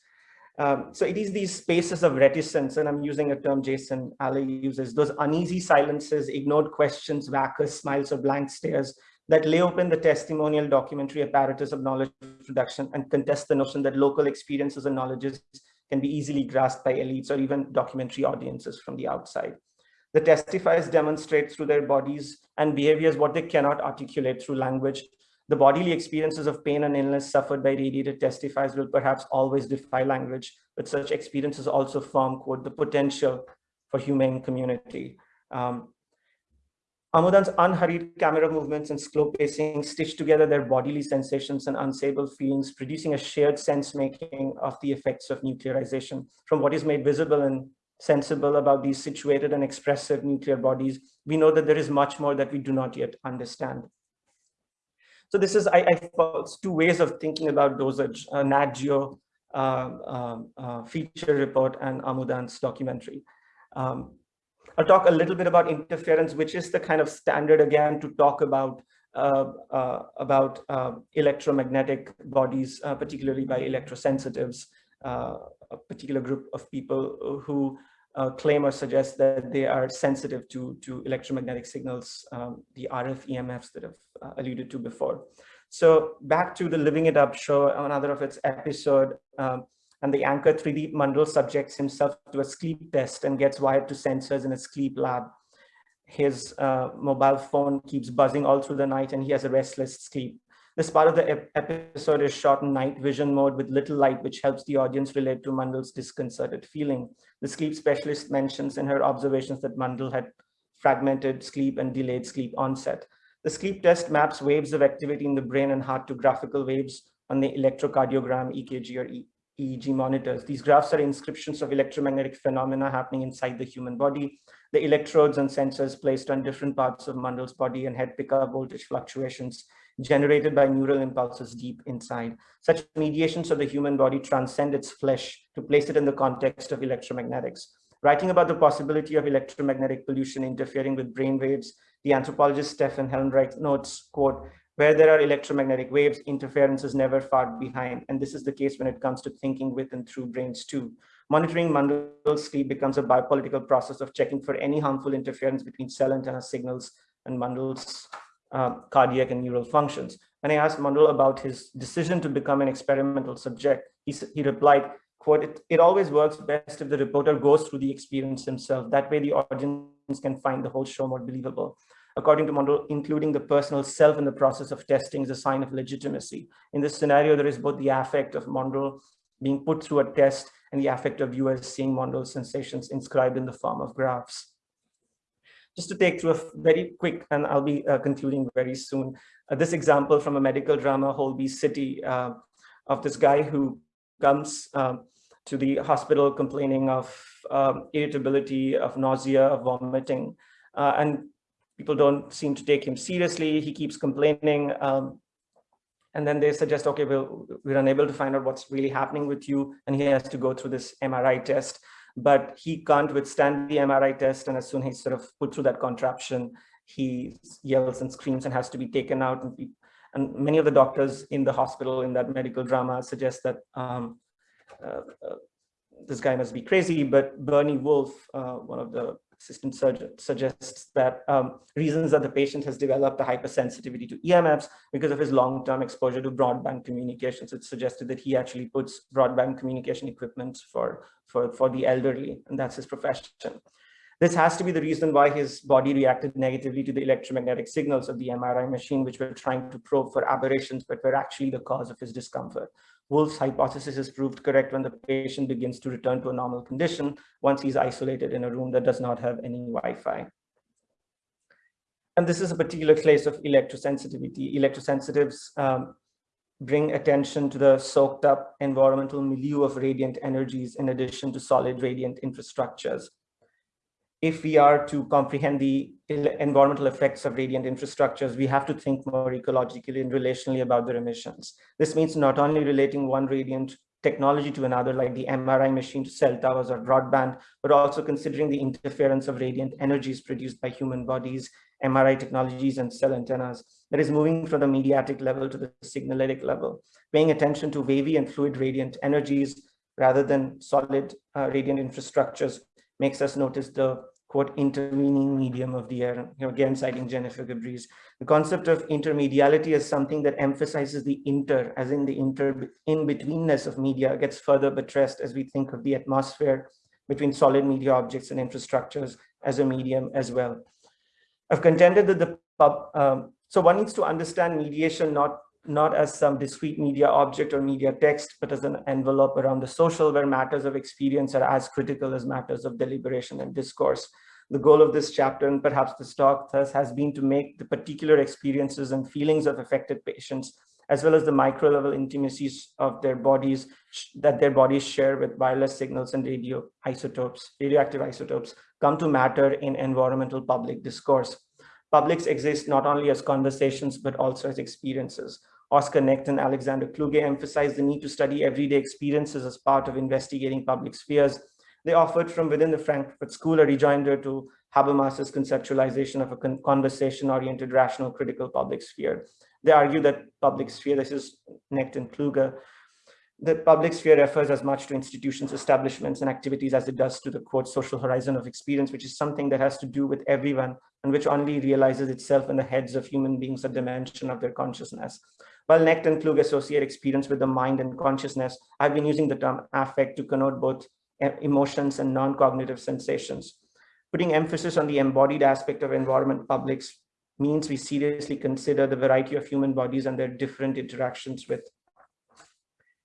Um, so it is these spaces of reticence, and I'm using a term Jason Alley uses, those uneasy silences, ignored questions, vacuous smiles or blank stares that lay open the testimonial documentary apparatus of knowledge production and contest the notion that local experiences and knowledges can be easily grasped by elites or even documentary audiences from the outside. The testifiers demonstrate through their bodies and behaviors what they cannot articulate through language. The bodily experiences of pain and illness suffered by radiated testifiers will perhaps always defy language, but such experiences also form, quote, the potential for humane community. Um, Amudan's unhurried camera movements and slow pacing stitch together their bodily sensations and unstable feelings, producing a shared sense making of the effects of nuclearization. From what is made visible and sensible about these situated and expressive nuclear bodies, we know that there is much more that we do not yet understand. So this is, I, I two ways of thinking about dosage, uh, Nat Geo uh, um, uh, feature report and Amudan's documentary. Um, I'll talk a little bit about interference, which is the kind of standard again to talk about uh, uh, about uh, electromagnetic bodies, uh, particularly by electrosensitives, uh, a particular group of people who uh, claim or suggest that they are sensitive to, to electromagnetic signals, um, the RF EMFs that I've alluded to before. So back to the Living It Up show, another of its episode, um, and the anchor 3D Mandal subjects himself to a sleep test and gets wired to sensors in a sleep lab. His uh, mobile phone keeps buzzing all through the night and he has a restless sleep. This part of the ep episode is shot in night vision mode with little light, which helps the audience relate to Mandal's disconcerted feeling. The sleep specialist mentions in her observations that Mandal had fragmented sleep and delayed sleep onset. The sleep test maps waves of activity in the brain and heart to graphical waves on the electrocardiogram, EKG or e EEG monitors. These graphs are inscriptions of electromagnetic phenomena happening inside the human body. The electrodes and sensors placed on different parts of Mandal's body and head pick up voltage fluctuations generated by neural impulses deep inside. Such mediations of the human body transcend its flesh to place it in the context of electromagnetics. Writing about the possibility of electromagnetic pollution interfering with brain waves, the anthropologist Stefan Helmreich notes, quote, where there are electromagnetic waves, interference is never far behind. And this is the case when it comes to thinking with and through brains too. Monitoring Mandal's sleep becomes a biopolitical process of checking for any harmful interference between cell antenna signals and Mandal's uh, cardiac and neural functions. When I asked Mandal about his decision to become an experimental subject, he, he replied, quote, it, it always works best if the reporter goes through the experience himself. That way the audience can find the whole show more believable according to Mandal, including the personal self in the process of testing is a sign of legitimacy. In this scenario, there is both the affect of Mandal being put through a test and the affect of viewers seeing Mandal sensations inscribed in the form of graphs. Just to take through a very quick, and I'll be uh, concluding very soon, uh, this example from a medical drama, Holby City, uh, of this guy who comes um, to the hospital complaining of um, irritability, of nausea, of vomiting, uh, and people don't seem to take him seriously. He keeps complaining. Um, and then they suggest, okay, well, we're unable to find out what's really happening with you. And he has to go through this MRI test, but he can't withstand the MRI test. And as soon as he's sort of put through that contraption, he yells and screams and has to be taken out. And, and many of the doctors in the hospital in that medical drama suggest that um, uh, uh, this guy must be crazy, but Bernie Wolfe, uh, one of the surgeon suggests that um, reasons that the patient has developed a hypersensitivity to EMFs because of his long-term exposure to broadband communications. It's suggested that he actually puts broadband communication equipment for, for, for the elderly, and that's his profession. This has to be the reason why his body reacted negatively to the electromagnetic signals of the MRI machine, which were trying to probe for aberrations, but were actually the cause of his discomfort. Wolfe's hypothesis is proved correct when the patient begins to return to a normal condition once he's isolated in a room that does not have any Wi-Fi. And this is a particular case of electrosensitivity. Electrosensitives um, bring attention to the soaked up environmental milieu of radiant energies in addition to solid radiant infrastructures if we are to comprehend the environmental effects of radiant infrastructures, we have to think more ecologically and relationally about their emissions. This means not only relating one radiant technology to another, like the MRI machine to cell towers or broadband, but also considering the interference of radiant energies produced by human bodies, MRI technologies, and cell antennas that is moving from the mediatic level to the signaletic level, paying attention to wavy and fluid radiant energies rather than solid uh, radiant infrastructures makes us notice the quote intervening medium of the air. You know, again, citing Jennifer Gabrys. The concept of intermediality is something that emphasizes the inter, as in the inter in-betweenness of media gets further buttressed as we think of the atmosphere between solid media objects and infrastructures as a medium as well. I've contended that the pub, um, so one needs to understand mediation not not as some discrete media object or media text, but as an envelope around the social where matters of experience are as critical as matters of deliberation and discourse. The goal of this chapter and perhaps this talk thus has been to make the particular experiences and feelings of affected patients, as well as the micro level intimacies of their bodies that their bodies share with wireless signals and radio isotopes, radioactive isotopes, come to matter in environmental public discourse. Publics exist not only as conversations, but also as experiences. Oskar Negt and Alexander Kluge emphasized the need to study everyday experiences as part of investigating public spheres. They offered from within the Frankfurt School a rejoinder to Habermas's conceptualization of a con conversation-oriented, rational, critical public sphere. They argue that public sphere, this is Negt and Kluge, the public sphere refers as much to institutions, establishments, and activities as it does to the quote social horizon of experience, which is something that has to do with everyone and which only realizes itself in the heads of human beings, a dimension of their consciousness. While Negt and Klug associate experience with the mind and consciousness, I've been using the term affect to connote both emotions and non-cognitive sensations. Putting emphasis on the embodied aspect of environment publics means we seriously consider the variety of human bodies and their different interactions with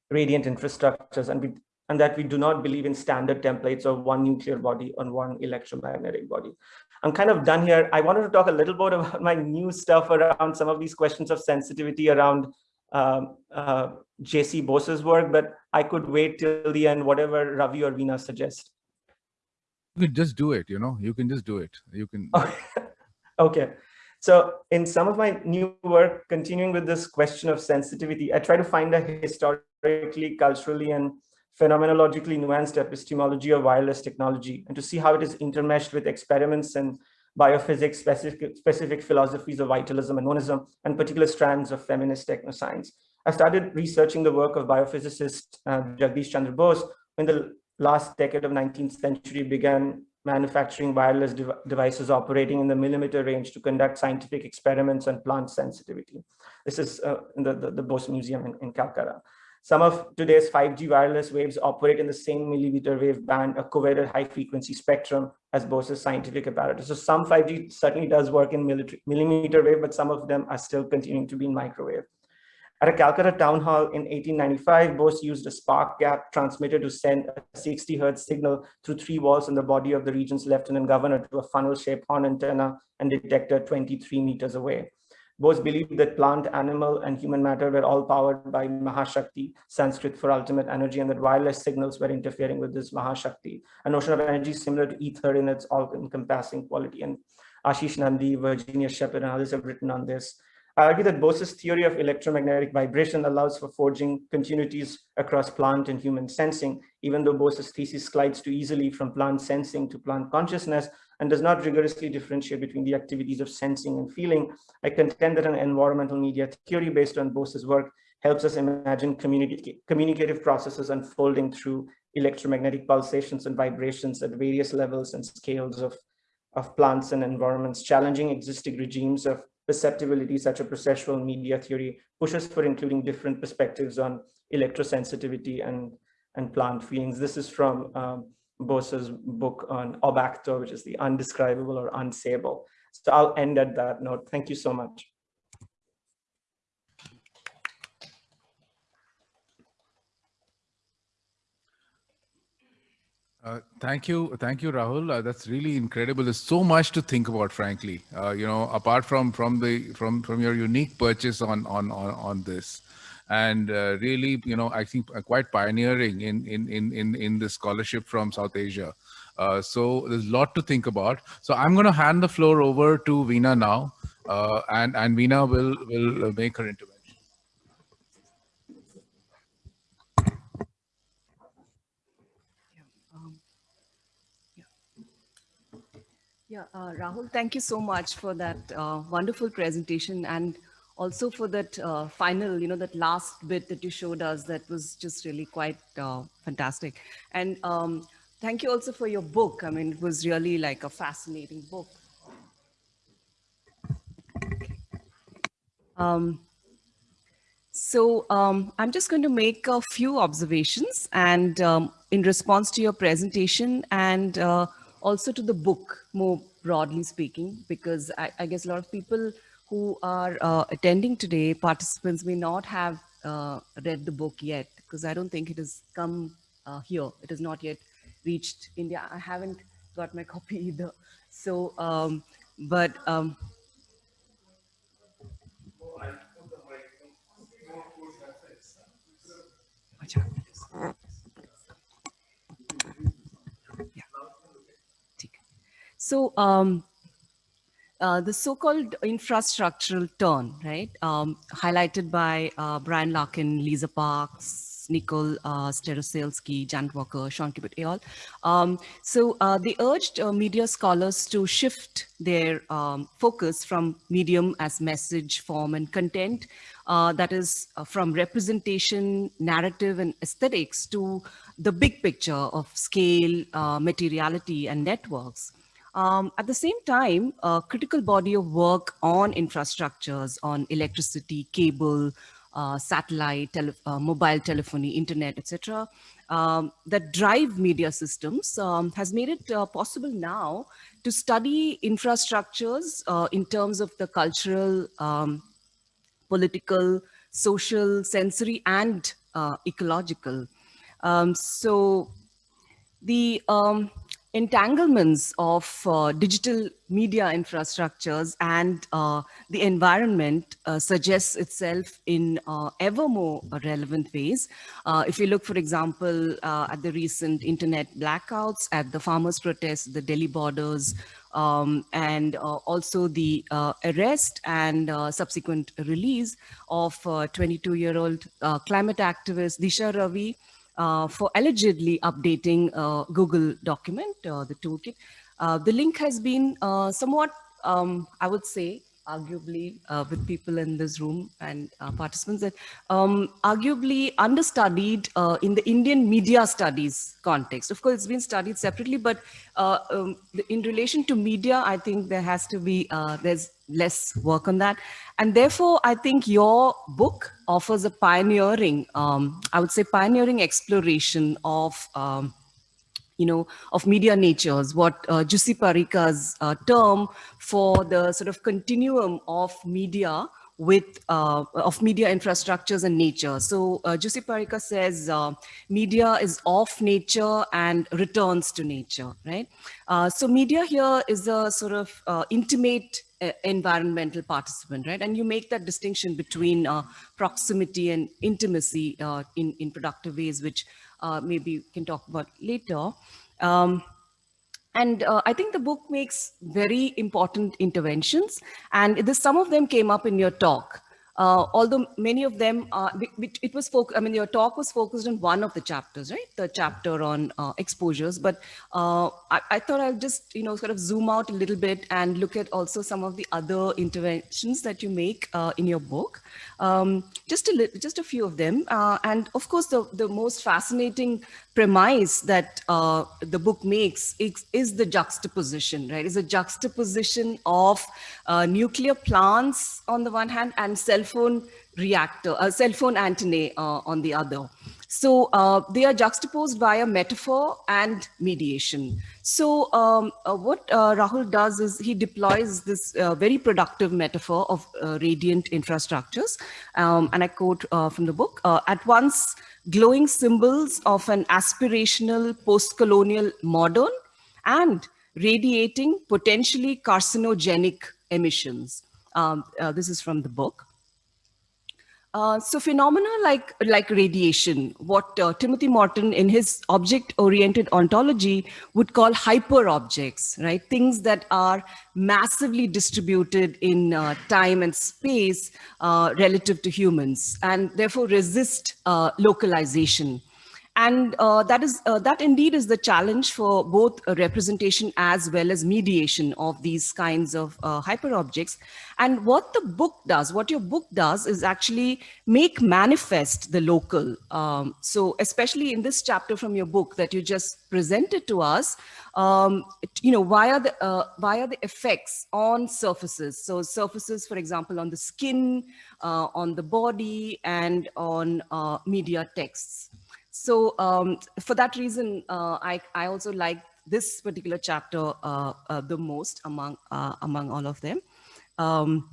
radiant infrastructures and, we, and that we do not believe in standard templates of one nuclear body on one electromagnetic body. I'm kind of done here. I wanted to talk a little bit about my new stuff around some of these questions of sensitivity around um, uh, JC Bose's work, but I could wait till the end, whatever Ravi or Veena suggest. You can just do it, you know, you can just do it. You can. okay. So in some of my new work, continuing with this question of sensitivity, I try to find a historically, culturally, and phenomenologically nuanced epistemology of wireless technology and to see how it is intermeshed with experiments in biophysics, specific, specific philosophies of vitalism and monism, and particular strands of feminist technoscience. I started researching the work of biophysicist uh, Jagdish Chandra Bose in the last decade of 19th century began manufacturing wireless dev devices operating in the millimeter range to conduct scientific experiments on plant sensitivity. This is uh, the, the, the, Bose Museum in, in Calcutta. Some of today's 5G wireless waves operate in the same millimeter wave band, a coveted high frequency spectrum as Bose's scientific apparatus. So some 5G certainly does work in millimeter wave, but some of them are still continuing to be in microwave. At a Calcutta town hall in 1895, Bose used a spark gap transmitter to send a 60 hertz signal through three walls in the body of the region's lieutenant governor to a funnel-shaped horn antenna and detector 23 meters away. Bose believed that plant, animal, and human matter were all powered by Mahashakti, Sanskrit for ultimate energy, and that wireless signals were interfering with this Mahashakti, a notion of energy similar to ether in its all-encompassing quality. And Ashis Nandy, Virginia Shepherd, and others have written on this. I argue that Bose's theory of electromagnetic vibration allows for forging continuities across plant and human sensing, even though Bose's thesis slides too easily from plant sensing to plant consciousness and does not rigorously differentiate between the activities of sensing and feeling. I contend that an environmental media theory based on Bose's work helps us imagine communi communicative processes unfolding through electromagnetic pulsations and vibrations at various levels and scales of, of plants and environments, challenging existing regimes of perceptibility, such a processual media theory, pushes for including different perspectives on electrosensitivity and, and plant feelings. This is from um, Bose's book on Obacto, which is the undescribable or unsayable. So I'll end at that note. Thank you so much. Uh, thank you, thank you, Rahul. Uh, that's really incredible. There's so much to think about, frankly. Uh, you know, apart from from the from from your unique purchase on on on, on this, and uh, really, you know, I think uh, quite pioneering in in in in in the scholarship from South Asia. so there's a lot to think about. So I'm going to hand the floor over to Veena now, and and Veena will will make her intervention. Yeah, uh, Rahul, thank you so much for that uh, wonderful presentation and also for that uh, final, you know, that last bit that you showed us that was just really quite uh, fantastic. And um, thank you also for your book. I mean, it was really like a fascinating book. Um, so um, I'm just going to make a few observations and um, in response to your presentation and uh, also to the book more broadly speaking, because I, I guess a lot of people who are uh, attending today, participants may not have uh, read the book yet, because I don't think it has come uh, here. It has not yet reached India. I haven't got my copy either. So, um, but um, So um, uh, the so-called infrastructural turn, right? Um, highlighted by uh, Brian Larkin, Lisa Parks, Nicole uh, Starosielski, Janet Walker, Sean Cubitt, et al. Um, so uh, they urged uh, media scholars to shift their um, focus from medium as message, form, and content, uh, that is from representation, narrative, and aesthetics to the big picture of scale, materiality, and networks. Um, at the same time, a critical body of work on infrastructures, on electricity, cable, uh, satellite, tele uh, mobile telephony, internet, etc., um, that drive media systems um, has made it uh, possible now to study infrastructures uh, in terms of the cultural, um, political, social, sensory, and uh, ecological. Um, so the um, entanglements of uh, digital media infrastructures and uh, the environment uh, suggests itself in uh, ever more relevant ways. Uh, if you look, for example, uh, at the recent internet blackouts, at the farmers' protests, the Delhi borders, um, and also the arrest and subsequent release of 22-year-old climate activist Disha Ravi, uh, for allegedly updating uh, Google document, uh, the toolkit. Uh, the link has been somewhat, um, I would say, arguably uh, with people in this room and participants that um, arguably understudied in the Indian media studies context. Of course, it's been studied separately, but um, in relation to media, I think there has to be, there's less work on that. And therefore, I think your book offers a pioneering, um, I would say pioneering exploration of, um, you know, of media natures, what uh, Jussi Parikka's uh, term for the sort of continuum of media with uh, of media infrastructures and nature. So uh, Jussi Parikka says uh, media is off nature and returns to nature, right? Uh, so media here is a sort of uh, intimate uh, environmental participant, right? And you make that distinction between uh, proximity and intimacy in, in productive ways, which maybe we can talk about later. Um, and uh, I think the book makes very important interventions and this, some of them came up in your talk. Uh, although many of them, it was focused, I mean, your talk was focused on one of the chapters, right? The chapter on uh, exposures, but uh, I, I, thought I'll just, you know, sort of zoom out a little bit and look at also some of the other interventions that you make uh, in your book. Um, just a just a few of them, uh, and of course, the the most fascinating premise that the book makes is, is, the juxtaposition, right? Is a juxtaposition of nuclear plants on the one hand and cell phone reactor, uh, cell phone antennae uh, on the other. So uh, they are juxtaposed via metaphor and mediation. So um, uh, what uh, Rahul does is he deploys this uh, very productive metaphor of radiant infrastructures. Um, and I quote from the book, at once glowing symbols of an aspirational post-colonial modern and radiating potentially carcinogenic emissions. Um, this is from the book. Uh, so phenomena like, like radiation, what uh, Timothy Morton in his object-oriented ontology would call hyper-objects, right? Things that are massively distributed in uh, time and space uh, relative to humans and therefore resist uh, localization. And uh, that is uh, that indeed is the challenge for both representation as well as mediation of these kinds of uh, hyper objects. And what the book does, what your book does is actually make manifest the local. Um, so especially in this chapter from your book that you just presented to us, um, you know, via the, uh, via the effects on surfaces. So surfaces, for example, on the skin, uh, on the body, and on uh, media texts. So um, for that reason, uh, I, I also like this particular chapter uh, uh, the most among, uh, among all of them. Um,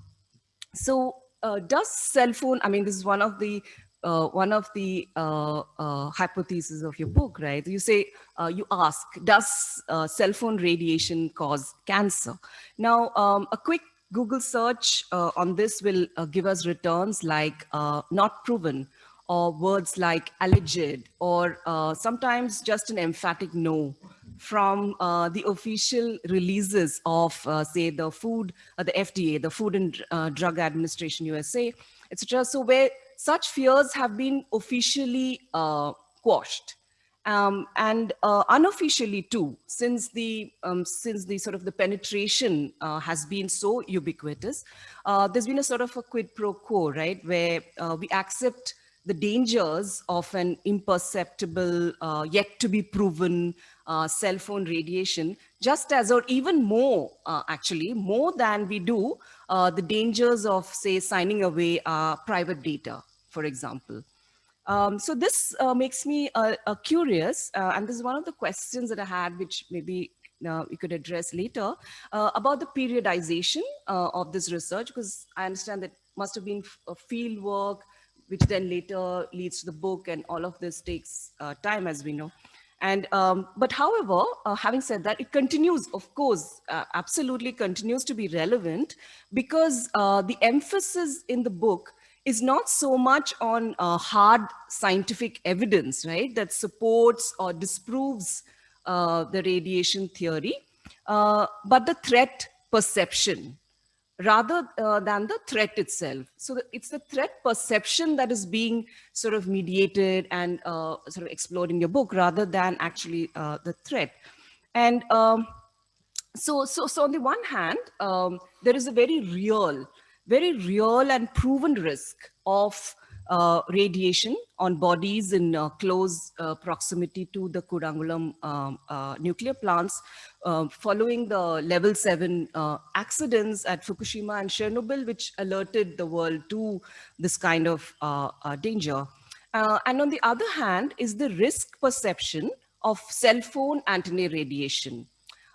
so uh, does cell phone, I mean, this is one of the uh, one of the hypotheses of your book, right? You say, you ask, does cell phone radiation cause cancer? Now, um, a quick Google search on this will give us returns like not proven, or words like alleged or uh, sometimes just an emphatic no from uh, the official releases of, uh, say, the food, uh, the FDA, the Food and uh, Drug Administration USA, etc. So where such fears have been officially uh, quashed. Um, and unofficially too, since the um, since the sort of the penetration has been so ubiquitous, there's been a sort of a quid pro quo, right, where we accept the dangers of an imperceptible, uh, yet to be proven uh, cell phone radiation, just as or even more, actually, more than we do the dangers of, say, signing away our private data, for example. Um, so this uh, makes me uh, uh, curious, uh, and this is one of the questions that I had, which maybe uh, we could address later, uh, about the periodization of this research, because I understand that must have been field work, which then later leads to the book, and all of this takes time, as we know. And um, but however, uh, having said that, it continues, of course, uh, absolutely continues to be relevant because uh, the emphasis in the book is not so much on uh, hard scientific evidence, right, that supports or disproves uh, the radiation theory, uh, but the threat perception rather uh, than the threat itself. So the, it's the threat perception that is being sort of mediated and uh, sort of explored in your book rather than actually uh, the threat. And um, so, so, so on the one hand, um, there is a very real very real and proven risk of uh, radiation on bodies in uh, close uh, proximity to the Kudankulam um, uh, nuclear plants uh, following the level 7 uh, accidents at Fukushima and Chernobyl, which alerted the world to this kind of danger. and on the other hand is the risk perception of cell phone antennae radiation.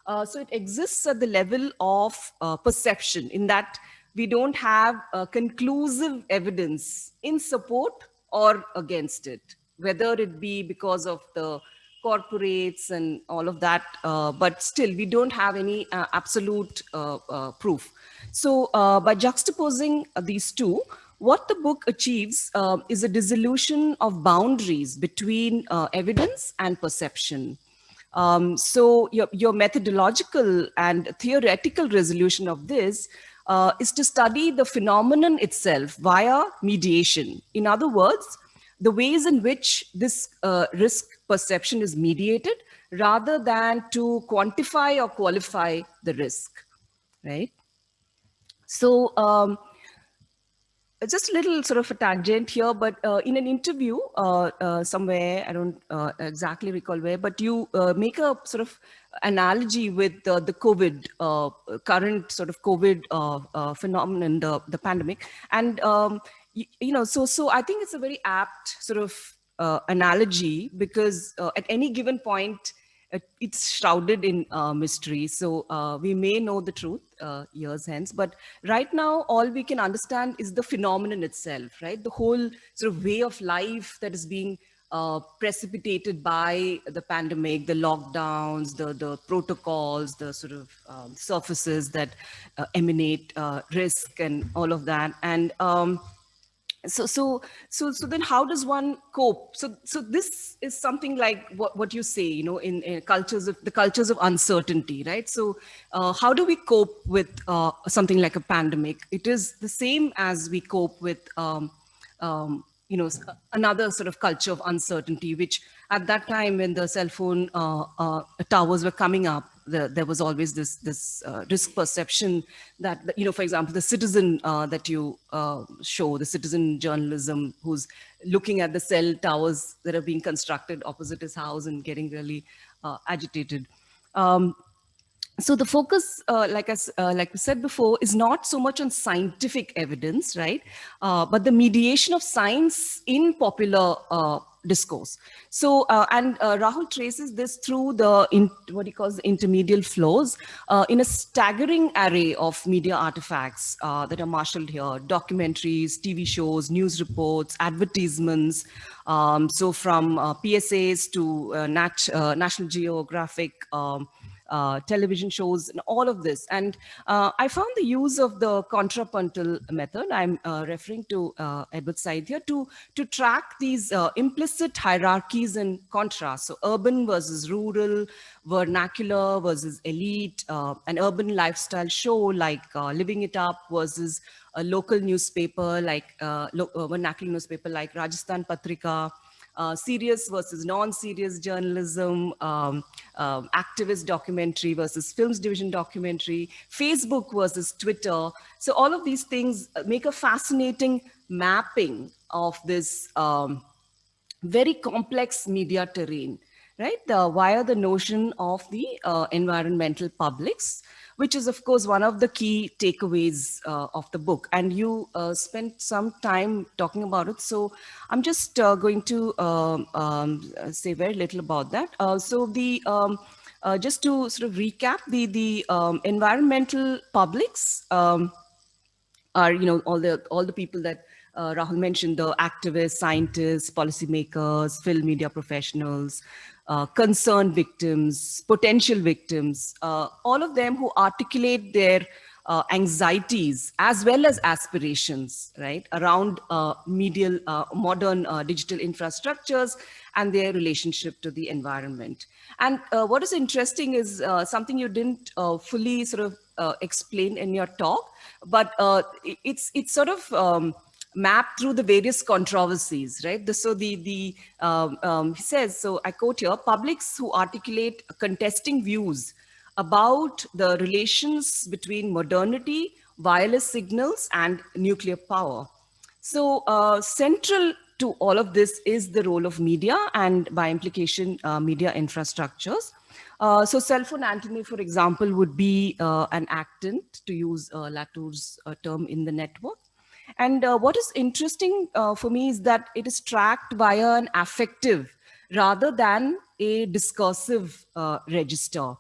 so it exists at the level of perception in that we don't have conclusive evidence in support or against it, whether it be because of the corporates and all of that, uh, but still we don't have any uh, absolute uh, uh proof. So uh, by juxtaposing these two, what the book achieves uh, is a dissolution of boundaries between evidence and perception. Um, so your, your methodological and theoretical resolution of this uh, is to study the phenomenon itself via mediation. In other words, the ways in which this uh, risk perception is mediated rather than to quantify or qualify the risk, right? So um, just a little sort of a tangent here, but uh, in an interview uh, uh, somewhere, I don't uh, exactly recall where, but you uh, make a sort of analogy with the COVID, current sort of COVID phenomenon, the, the pandemic. And, um, you, you, know, so, so I think it's a very apt sort of analogy because at any given point, it's shrouded in uh, mystery. So uh, we may know the truth uh, years hence, but right now, all we can understand is the phenomenon itself, right? The whole sort of way of life that is being uh, precipitated by the pandemic, the lockdowns, the, the protocols, the sort of um, surfaces that uh, emanate uh, risk and all of that. And um, so so so so then how does one cope? So so this is something like what, what you say you know in, in cultures of the cultures of uncertainty right? So uh, how do we cope with uh, something like a pandemic? It is the same as we cope with um, um, you know another sort of culture of uncertainty which at that time when the cell phone uh, uh towers were coming up the, there was always this this uh, risk perception that you know for example the citizen uh, that you uh, show the citizen journalism who's looking at the cell towers that are being constructed opposite his house and getting really uh, agitated um, so the focus, uh, like I uh, like I said before, is not so much on scientific evidence, right? Uh, but the mediation of science in popular uh, discourse. So, uh, and uh, Rahul traces this through the, in, what he calls intermedial flows uh, in a staggering array of media artifacts uh, that are marshaled here, documentaries, TV shows, news reports, advertisements. Um, so from uh, PSAs to uh, Nat, National Geographic um, uh, television shows and all of this. And uh, I found the use of the contrapuntal method, I'm uh, referring to uh, Edward Said here, to, to track these implicit hierarchies and contrasts. So urban versus rural, vernacular versus elite, an urban lifestyle show like Living It Up versus a local newspaper like lo vernacular newspaper like Rajasthan Patrika, uh, serious versus non-serious journalism, um, um, activist documentary versus films division documentary, Facebook versus Twitter. So all of these things make a fascinating mapping of this um, very complex media terrain, right? The, via the notion of the uh, environmental publics which is of course one of the key takeaways uh, of the book. And you uh, spent some time talking about it. So I'm just uh, going to um, um, say very little about that. Uh, so the um, uh, just to sort of recap, the the um, environmental publics um, are you know all the all the people that uh, Rahul mentioned the activists, scientists, policymakers, film media professionals, uh, concerned victims, potential victims, uh, all of them who articulate their uh, anxieties as well as aspirations, right, around uh, medial, uh, modern digital infrastructures and their relationship to the environment. And what is interesting is something you didn't fully sort of explain in your talk, but it's, it's sort of, um, map through the various controversies, right? The, so the, the um, um, he says, so I quote here, publics who articulate contesting views about the relations between modernity, wireless signals, and nuclear power. So uh, central to all of this is the role of media and by implication, uh, media infrastructures. Uh, so cell phone antennae, for example, would be uh, an actant, to use uh, Latour's uh, term in the network. And uh, what is interesting uh, for me is that it is tracked via an affective rather than a discursive uh, register.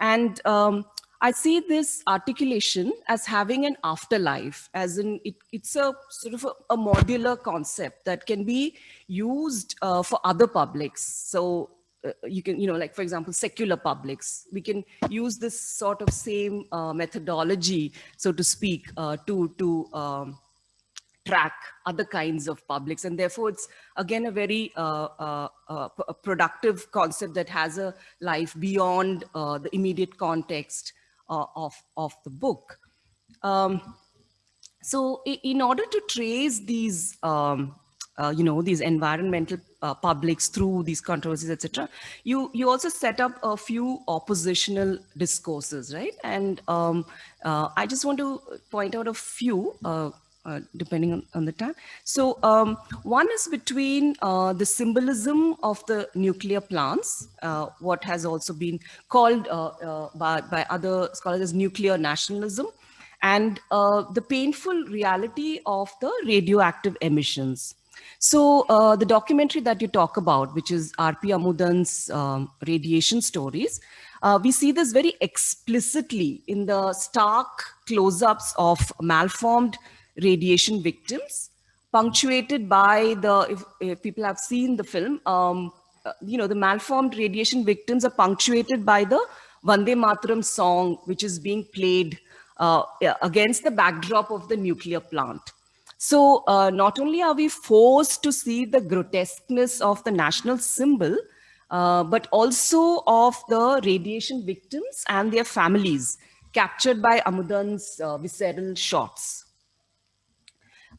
And um, I see this articulation as having an afterlife, as in it, it's a sort of a, a, modular concept that can be used uh, for other publics. So uh, you can, you know, like for example, secular publics, we can use this sort of same uh, methodology, so to speak, to, to um, track other kinds of publics. And therefore, it's again a very uh, uh, uh, productive concept that has a life beyond uh, the immediate context uh, of, of the book. Um, so in order to trace these, um, uh, you know, these environmental publics through these controversies, etc., you, you also set up a few oppositional discourses, right? And um, I just want to point out a few uh, depending on, on, the time. So um, one is between uh, the symbolism of the nuclear plants, uh, what has also been called uh, uh, by, by other scholars as nuclear nationalism, and the painful reality of the radioactive emissions. So the documentary that you talk about, which is R.P. Amudan's um, radiation stories, uh, we see this very explicitly in the stark close-ups of malformed radiation victims, punctuated by the, if, if people have seen the film, um, uh, you know, the malformed radiation victims are punctuated by the Vande Mataram song, which is being played uh, against the backdrop of the nuclear plant. So uh, not only are we forced to see the grotesqueness of the national symbol, uh, but also of the radiation victims and their families captured by Amudan's uh, visceral shots.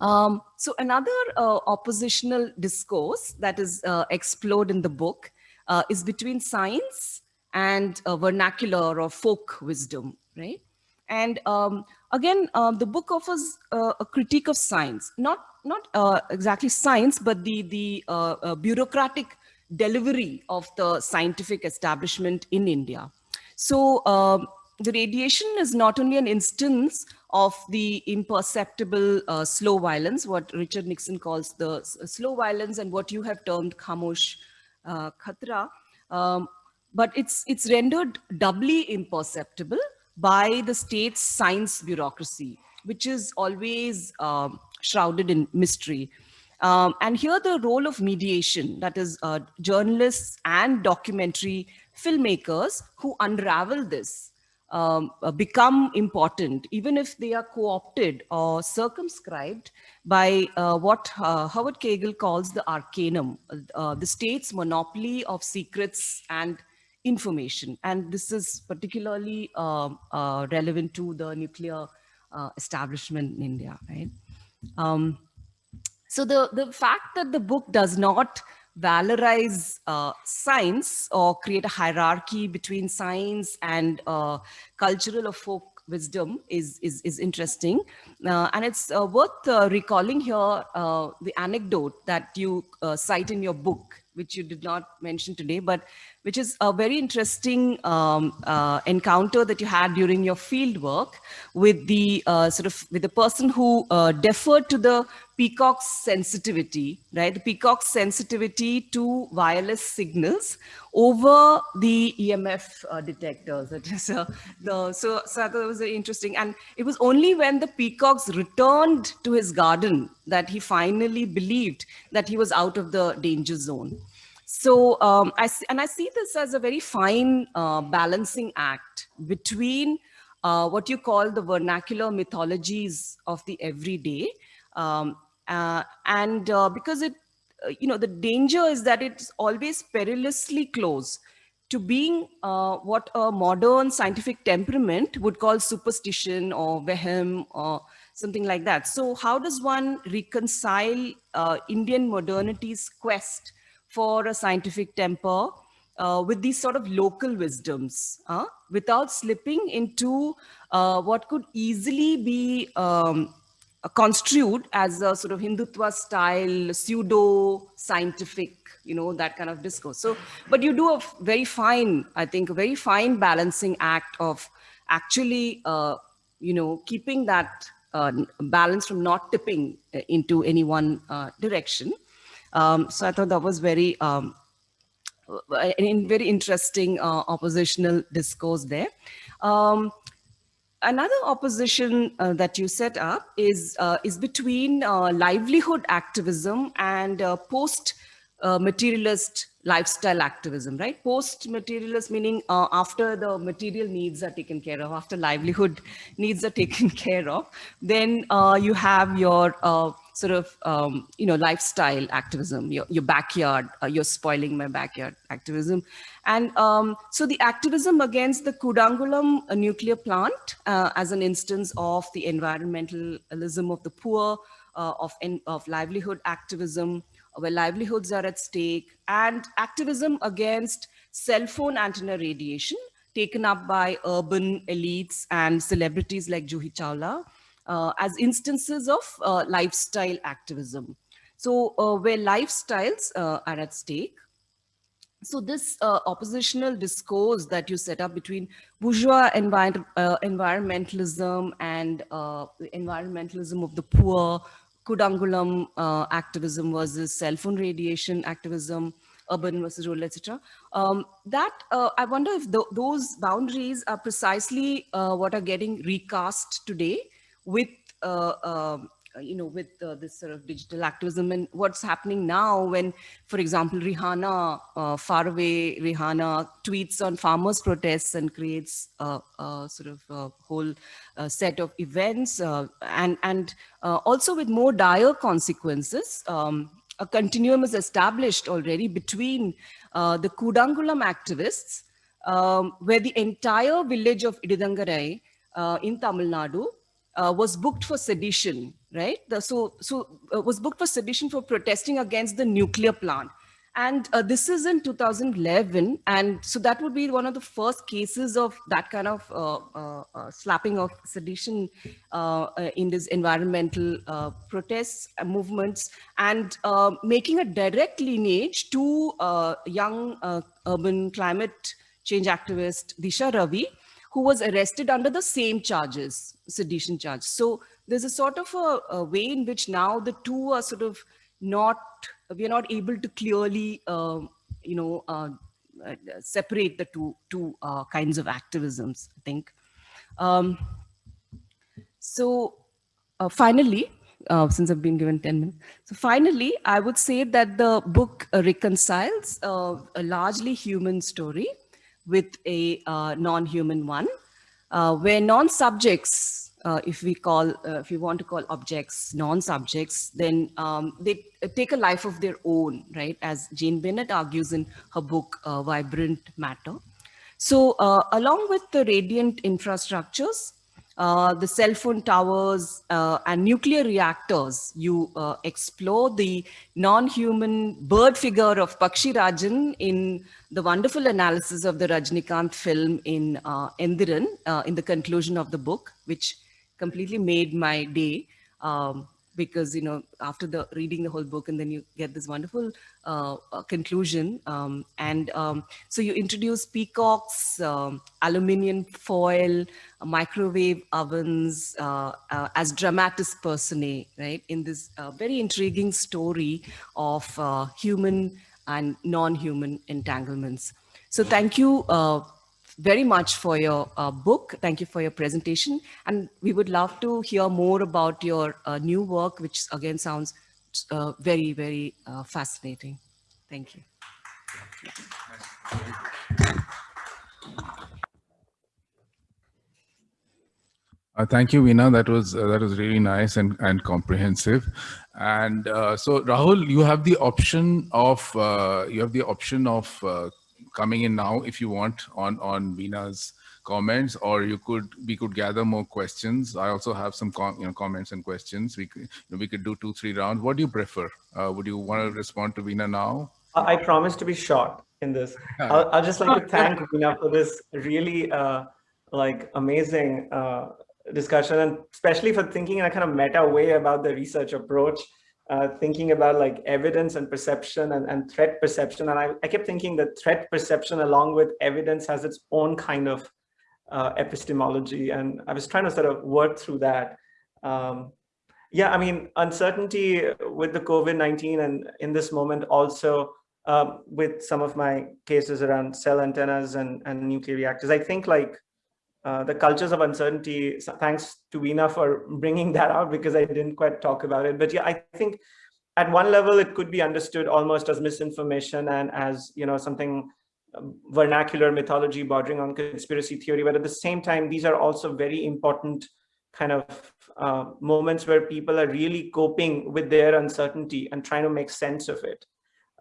Um, so another uh, oppositional discourse that is uh, explored in the book uh, is between science and vernacular or folk wisdom, right? And um, again, um, the book offers uh, a critique of science, not not uh, exactly science, but the the uh, bureaucratic delivery of the scientific establishment in India. So um, the radiation is not only an instance of the imperceptible uh, slow violence, what Richard Nixon calls the uh, slow violence and what you have termed khamosh uh, khatra. Um, but it's, it's rendered doubly imperceptible by the state's science bureaucracy, which is always um, shrouded in mystery. Um, and here the role of mediation, that is uh, journalists and documentary filmmakers who unravel this um, uh, become important, even if they are co-opted or circumscribed by uh, what uh, Howard Kegel calls the arcanum, uh, the state's monopoly of secrets and information. And this is particularly um, uh, relevant to the nuclear uh, establishment in India, right? Um, so the, the fact that the book does not valorize uh, science or create a hierarchy between science and uh, cultural or folk wisdom is, is, is interesting. Uh, and it's uh, worth uh, recalling here uh, the anecdote that you cite in your book, which you did not mention today, but which is a very interesting um, encounter that you had during your field work with the sort of with the person who deferred to the peacock's sensitivity, right? The peacock's sensitivity to wireless signals over the EMF uh, detectors. That uh, the, so, so it was very interesting. And it was only when the peacocks returned to his garden that he finally believed that he was out of the danger zone. So um, I see, and I see this as a very fine uh, balancing act between uh, what you call the vernacular mythologies of the everyday. Um, uh, and uh, because it, uh, you know, the danger is that it's always perilously close to being uh, what a modern scientific temperament would call superstition or vehem or something like that. So how does one reconcile Indian modernity's quest for a scientific temper uh, with these sort of local wisdoms uh, without slipping into uh, what could easily be um, construed as a sort of Hindutva style pseudo scientific, you know, that kind of discourse. So, but you do a very fine, I think, a very fine balancing act of actually, uh, you know, keeping that uh, balance from not tipping uh, into any one uh, direction. Um, so I thought that was very, um, in very interesting uh, oppositional discourse there. Um, another opposition uh, that you set up is, uh, is between uh, livelihood activism and uh, post uh, materialist lifestyle activism, right? Post-materialist meaning uh, after the material needs are taken care of, after livelihood needs are taken care of, then you have your sort of, um, you know, lifestyle activism, your, your backyard, uh, you're spoiling my backyard activism. And um, so the activism against the Kudankulam uh, nuclear plant uh, as an instance of the environmentalism of the poor, of, of livelihood activism, where livelihoods are at stake, and activism against cell phone antenna radiation taken up by urban elites and celebrities like Juhi Chawla uh, as instances of uh, lifestyle activism. So uh, where lifestyles uh, are at stake, so this uh, oppositional discourse that you set up between bourgeois uh, environmentalism and uh, environmentalism of the poor, Kudankulam uh, activism versus cell phone radiation activism, urban versus rural, etc. Um, that uh, I wonder if th those boundaries are precisely uh, what are getting recast today with uh, um, uh, you know, with uh, this sort of digital activism and what's happening now when, for example, Rihanna, uh, far away Rihanna tweets on farmers protests and creates a, a sort of a whole uh, set of events uh, and, and uh, also with more dire consequences. Um, a continuum is established already between the Kudankulam activists, um, where the entire village of Idinthakarai in Tamil Nadu uh, was booked for sedition, right? The, so so uh, was booked for sedition for protesting against the nuclear plant. And uh, this is in 2011. And so that would be one of the first cases of that kind of uh, uh, uh, slapping of sedition in this environmental protests movements and making a direct lineage to young urban climate change activist Disha Ravi, who was arrested under the same charges, sedition charge. So there's a sort of a, a way in which now the two are sort of not, we're not able to clearly, uh, you know, uh, uh, separate the two, two uh, kinds of activisms, I think. Um, so uh, finally, uh, since I've been given 10 minutes. So finally, I would say that the book reconciles a largely human story with a uh, non-human one, uh, where non-subjects, uh, if we call, if we want to call objects non-subjects, then um, they take a life of their own, right? As Jane Bennett argues in her book, Vibrant Matter. So uh, along with the radiant infrastructures, uh, the cell phone towers uh, and nuclear reactors, you uh, explore the non-human bird figure of Pakshi Rajan in the wonderful analysis of the Rajnikant film in uh, Endiran uh, in the conclusion of the book, which completely made my day. Um, because you know after the reading the whole book and then you get this wonderful uh, uh, conclusion um, and um, so you introduce peacocks um, aluminium foil uh, microwave ovens uh, uh, as dramatis personae right in this uh, very intriguing story of human and non-human entanglements. So thank you very much for your uh, book. Thank you for your presentation. And we would love to hear more about your uh, new work, which again sounds uh, very, very uh, fascinating. Thank you. Uh, thank you, Veena. That was uh, that was really nice and and comprehensive. And so, Rahul, you have the option of you have the option of coming in now if you want on on Veena's comments, or you could we could gather more questions. I also have some com, you know comments and questions. We could you know, we could do two three rounds. What do you prefer? Uh, would you want to respond to Veena now? I promise to be short in this. I'll, I'll just like to thank Veena for this really uh, like amazing uh, discussion, and especially for thinking in a kind of meta way about the research approach uh, thinking about like evidence and perception and, and threat perception. And I, I kept thinking that threat perception along with evidence has its own kind of uh, epistemology. And I was trying to sort of work through that. Um, yeah, I mean, uncertainty with the COVID-19 and in this moment also um, with some of my cases around cell antennas and, and nuclear reactors, I think like uh, the cultures of uncertainty, thanks to Veena for bringing that out because I didn't quite talk about it. But yeah, I think at one level, it could be understood almost as misinformation and as, you know, something um, vernacular mythology bordering on conspiracy theory. But at the same time, these are also very important kind of uh, moments where people are really coping with their uncertainty and trying to make sense of it.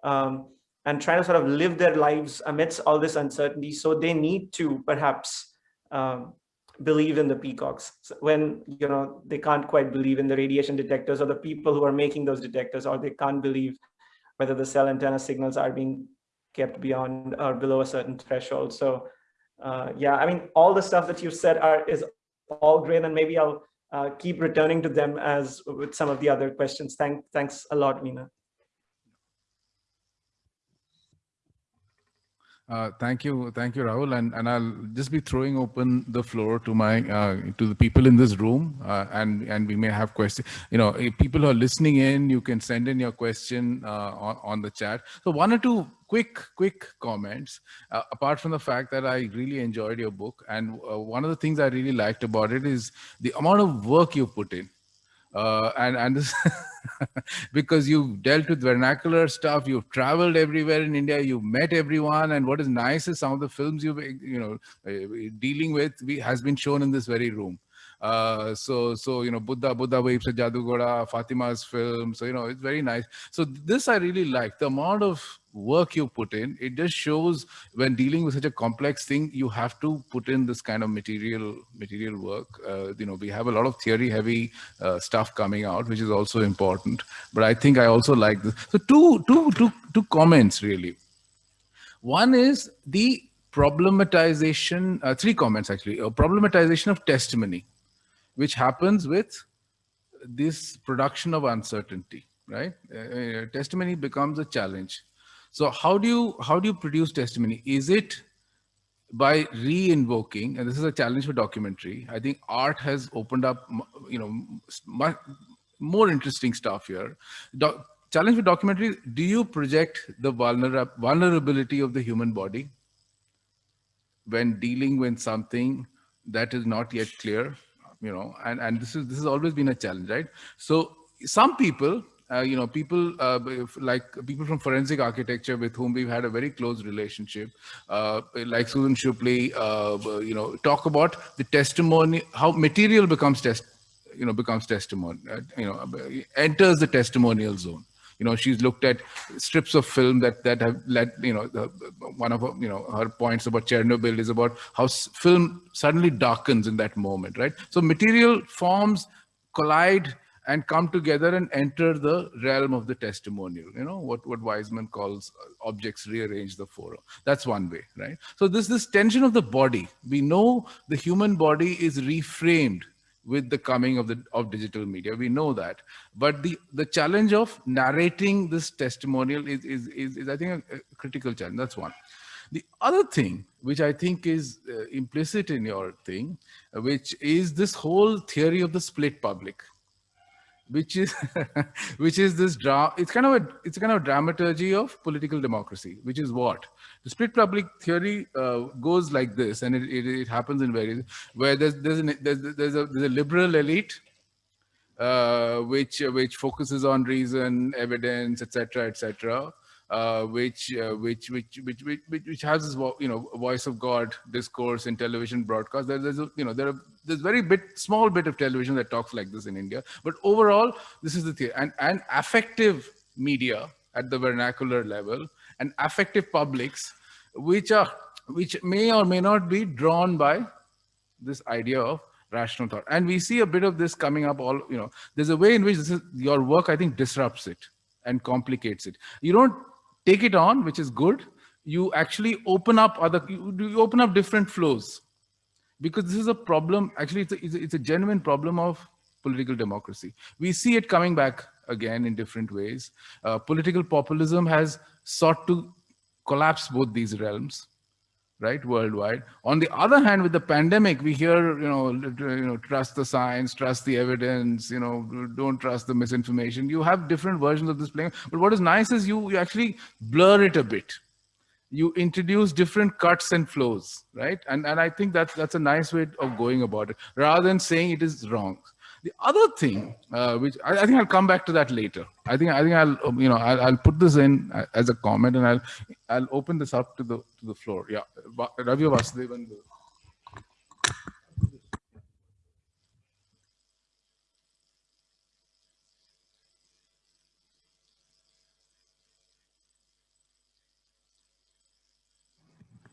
Um, and trying to sort of live their lives amidst all this uncertainty. So they need to perhaps um, believe in the peacocks. When you know they can't quite believe in the radiation detectors or the people who are making those detectors or they can't believe whether the cell antenna signals are being kept beyond or below a certain threshold. So uh, yeah i mean all the stuff that you said are is all great and maybe i'll uh, keep returning to them as with some of the other questions. Thank thanks a lot Veena. Uh, thank you, thank you, Rahul, and and I'll just be throwing open the floor to my uh, to the people in this room, uh, and and we may have questions. You know, people who are listening in, you can send in your question uh, on on the chat. So one or two quick quick comments. Uh, apart from the fact that I really enjoyed your book, and one of the things I really liked about it is the amount of work you put in uh, and and this because you've dealt with vernacular stuff you've traveled everywhere in india you've met everyone and what is nice is some of the films you've you know uh, dealing with we, has been shown in this very room. Uh, so so you know buddha buddha waves of jadugoda Fathima's film so you know it's very nice. So this i really like. The amount of work you put in it just shows when dealing with such a complex thing you have to put in this kind of material material work. Uh, you know we have a lot of theory heavy uh, stuff coming out which is also important. But i think i also like this. So two two two two comments really. One is the problematization uh, three comments actually. A problematization of testimony which happens with this production of uncertainty right? Uh, uh testimony becomes a challenge so how do you how do you produce testimony? Is it by re-invoking, and this is a challenge for documentary. I think art has opened up, you know, much more interesting stuff here. Do challenge for documentary: Do you project the vulner vulnerability of the human body when dealing with something that is not yet clear? You know, and and this is this has always been a challenge, right? So some people uh, you know, people uh, like people from forensic architecture with whom we've had a very close relationship, uh, like Susan Schuppli, uh, you know, talk about the testimony, how material becomes test, you know, becomes testimony, uh, you know, enters the testimonial zone. You know, she's looked at strips of film that that have led, you know, the, one of her, you know, her points about Chernobyl is about how film suddenly darkens in that moment, right? So material forms collide and come together and enter the realm of the testimonial you know what what Weizman calls uh, objects rearrange the forum. That's one way right? So this this tension of the body we know the human body is reframed with the coming of the of digital media. We know that. But the the challenge of narrating this testimonial is is is, is i think a, a, critical challenge. That's one. The other thing which i think is uh, implicit in your thing uh, which is this whole theory of the split public which is which is this drama it's kind of a it's kind of dramaturgy of political democracy which is what? The split public theory uh, goes like this and it, it, it, happens in various where there's there's, an, there's, there's a there's a liberal elite uh, which which focuses on reason evidence etc etc uh, which, uh, which, which, which, which, which, has this, you know, voice of God discourse in television broadcast. There, there's, a, you know, there are, there's very bit, small bit of television that talks like this in India. But overall, this is the theory. And, and affective media at the vernacular level and affective publics, which are, which may or may not be drawn by this idea of rational thought. And we see a bit of this coming up all, you know, there's a way in which this is, your work, I think, disrupts it and complicates it. You don't take it on, which is good. You actually open up other, you, you open up different flows because this is a problem. Actually, it's a, it's a, it's a genuine problem of political democracy. We see it coming back again in different ways. Uh, political populism has sought to collapse both these realms right, worldwide. On the other hand, with the pandemic, we hear, you know, uh, you know, trust the science, trust the evidence, you know, don't trust the misinformation. You have different versions of this playing. But what is nice is you, you actually blur it a bit. You introduce different cuts and flows, right? And, and I think that's, that's a nice way of going about it, rather than saying it is wrong. The other thing, uh, which I, I, think I'll come back to that later. I think I think I'll um, you know I'll, I'll, put this in as a comment and I'll I'll open this up to the to the floor. Yeah, Ravi Vasudevan.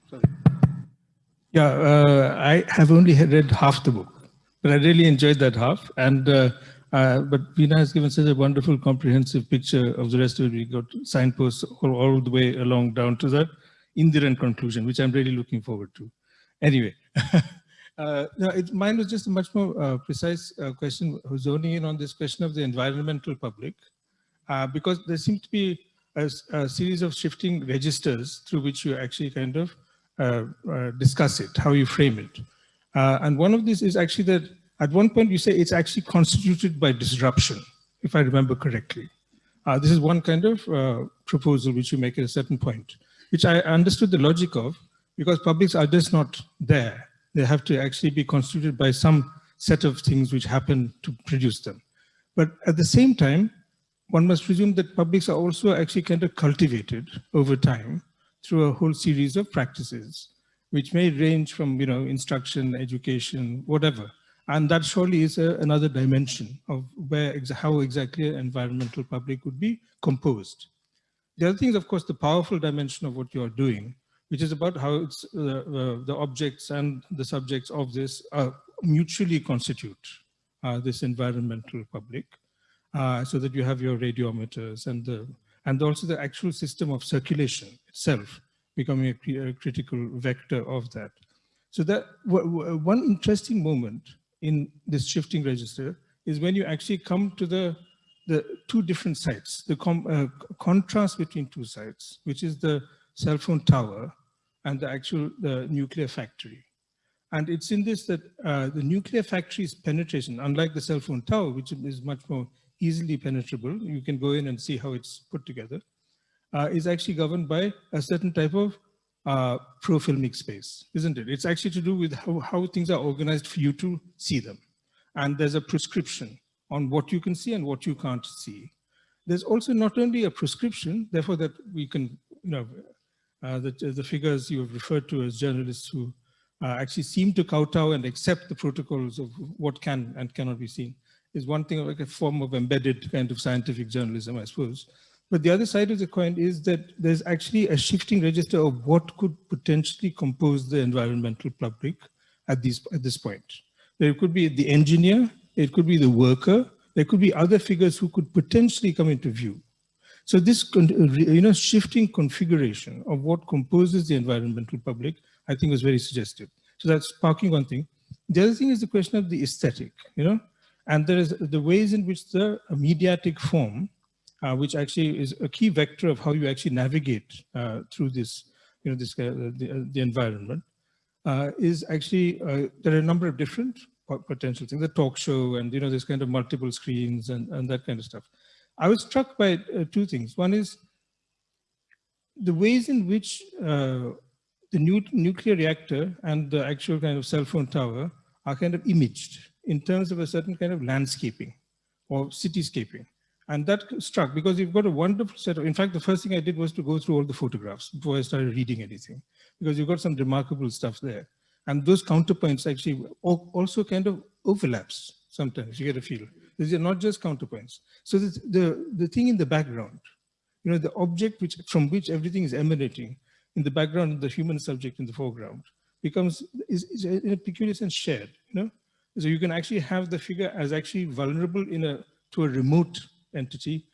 Sorry. Yeah, uh, I have only read half the book. But I really enjoyed that half. And uh, uh, but Veena has given such a wonderful, comprehensive picture of the rest of it. We got signposts all, all the way along down to the Indiran conclusion, which I'm really looking forward to. Anyway, uh, no, it, mine was just a much more uh, precise uh, question, zoning in on this question of the environmental public, uh, because there seems to be a, a, series of shifting registers through which you actually kind of uh, discuss it, how you frame it. Uh, and one of these is actually that at one point you say it's actually constituted by disruption, if I remember correctly. Uh, this is one kind of uh, proposal which you make at a certain point, which I understood the logic of because publics are just not there. They have to actually be constituted by some set of things which happen to produce them. But at the same time, one must presume that publics are also actually kind of cultivated over time through a whole series of practices which may range from, you know, instruction, education, whatever. And that surely is a, another dimension of where, ex how exactly an environmental public would be composed. The other thing is, of course, the powerful dimension of what you're doing, which is about how it's, uh, uh, the objects and the subjects of this uh, mutually constitute uh, this environmental public, uh, so that you have your radiometers and the and also the actual system of circulation itself becoming a, a critical vector of that. So that one interesting moment in this shifting register is when you actually come to the the two different sites, the uh, contrast between two sites, which is the cell phone tower and the actual the nuclear factory. And it's in this that uh, the nuclear factory's penetration, unlike the cell phone tower, which is much more easily penetrable, you can go in and see how it's put together uh, is actually governed by a certain type of uh, pro-filmic space, isn't it? It's actually to do with how, how things are organized for you to see them. And there's a prescription on what you can see and what you can't see. there's also not only a prescription, therefore that we can, you know, uh, the, the figures you have referred to as journalists who uh, actually seem to kowtow and accept the protocols of what can and cannot be seen is one thing like a form of embedded kind of scientific journalism, I suppose. But the other side of the coin is that there's actually a shifting register of what could potentially compose the environmental public at, these, at this point. There could be the engineer, it could be the worker, there could be other figures who could potentially come into view. So this you know, shifting configuration of what composes the environmental public, I think was very suggestive. So that's sparking one thing. The other thing is the question of the aesthetic, you know, and there is the ways in which the mediatic form, uh, which actually is a key vector of how you actually navigate uh, through this, you know, this uh, the, uh, the, environment, uh, is actually, uh, there are a number of different potential things, the talk show and, you know, this kind of multiple screens and, and that kind of stuff. I was struck by two things. One is the ways in which the new nuclear reactor and the actual kind of cell phone tower are kind of imaged in terms of a certain kind of landscaping or cityscaping. And that struck because you've got a wonderful set of, in fact, the first thing I did was to go through all the photographs before I started reading anything, because you've got some remarkable stuff there. And those counterpoints actually also kind of overlaps sometimes, you get a feel. These are not just counterpoints. So the, the, the thing in the background, you know, the object which from which everything is emanating in the background, the human subject in the foreground becomes, is, is in a peculiar sense shared, you know? So you can actually have the figure as actually vulnerable in a, to a remote entity,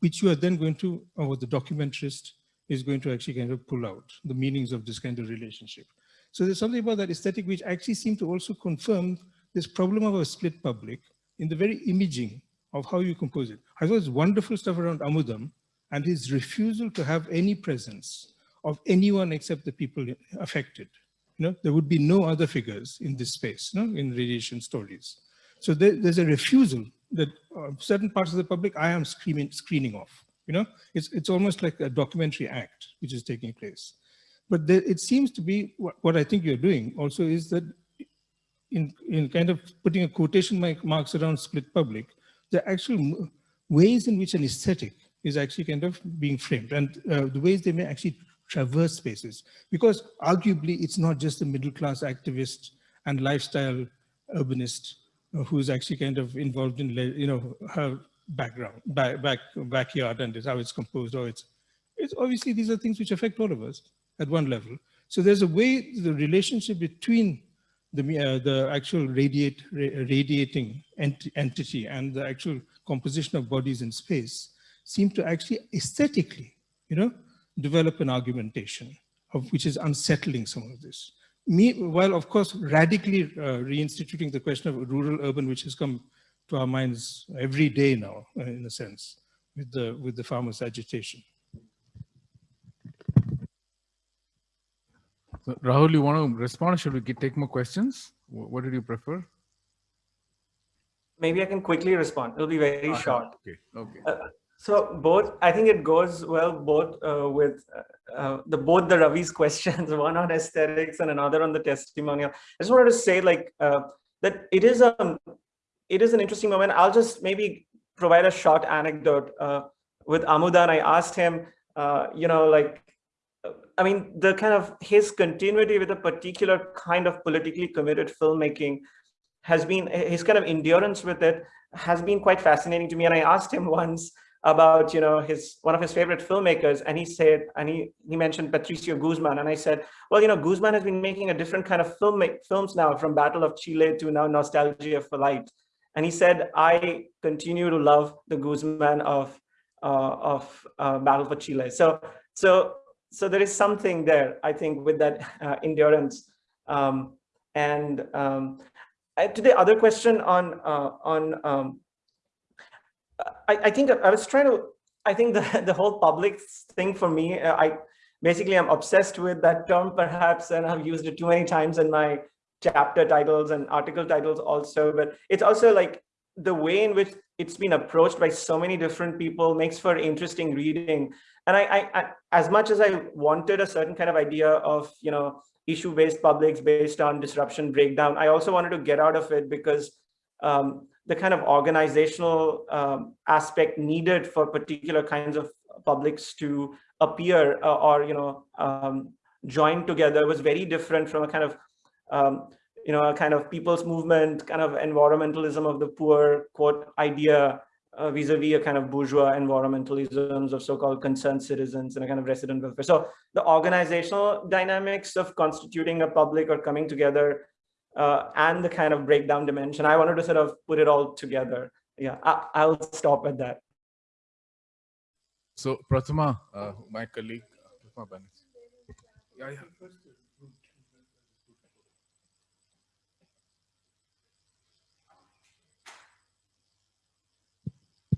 which you are then going to, or the documentarist is going to actually kind of pull out the meanings of this kind of relationship. So there's something about that aesthetic which actually seemed to also confirm this problem of a split public in the very imaging of how you compose it. I thought it's wonderful stuff around Amudan and his refusal to have any presence of anyone except the people affected. You know, there would be no other figures in this space, no, in radiation stories. So there, there's a refusal that uh, certain parts of the public I am screaming, screening off. You know, it's, it's almost like a documentary act which is taking place. But there, it seems to be what, what I think you're doing also is that in, in kind of putting a quotation marks around split public, the actual ways in which an aesthetic is actually kind of being framed and uh, the ways they may actually traverse spaces. Because arguably it's not just the middle class activist and lifestyle urbanist who's actually kind of involved in, you know, her background, back, back, backyard and how it's composed or it's, it's obviously these are things which affect all of us at one level. So there's a way, the relationship between the, uh, the actual radiate, radiating ent entity and the actual composition of bodies in space seem to actually aesthetically, you know, develop an argumentation of which is unsettling some of this. Me, while of course radically uh, reinstituting the question of rural urban, which has come to our minds every day now, uh, in a sense, with the with the farmers' agitation. So, Rahul, you want to respond? Should we get, take more questions? What did you prefer? Maybe I can quickly respond. It'll be very uh short. Okay. Okay. Uh, so both, I think it goes well both uh, with uh, uh, the both the Ravi's questions, one on aesthetics and another on the testimonial. I just wanted to say like uh, that it is a um, it is an interesting moment. I'll just maybe provide a short anecdote with Amudan. I asked him, you know, like I mean, the kind of his continuity with a particular kind of politically committed filmmaking has been, his kind of endurance with it has been quite fascinating to me. And I asked him once about, you know, his, one of his favorite filmmakers. And he said, and he, he mentioned Patricio Guzman. And I said, well, you know, Guzman has been making a different kind of film, films now from Battle of Chile to now Nostalgia for Light. And he said, I continue to love the Guzman of, uh, of uh, Battle for Chile. So, so so there is something there, I think, with that uh, endurance. Um, and um, to the other question on uh, on, um, I, I, think I was trying to, I think the the whole public thing for me, uh, I basically I'm obsessed with that term perhaps, and I've used it too many times in my chapter titles and article titles also. But it's also like the way in which it's been approached by so many different people makes for interesting reading and I, I, I, as much as i wanted a certain kind of idea of you know issue based publics based on disruption breakdown i also wanted to get out of it because um, the kind of organizational um, aspect needed for particular kinds of publics to appear uh, or you know um, join together was very different from a kind of um, you know a kind of people's movement kind of environmentalism of the poor quote idea uh, vis-a-vis -vis a kind of bourgeois environmentalisms of so-called concerned citizens and a kind of resident welfare. So the organizational dynamics of constituting a public or coming together uh, and the kind of breakdown dimension, I wanted to sort of put it all together. Yeah, I, will stop at that. So Prathama, uh, my colleague, yeah, yeah.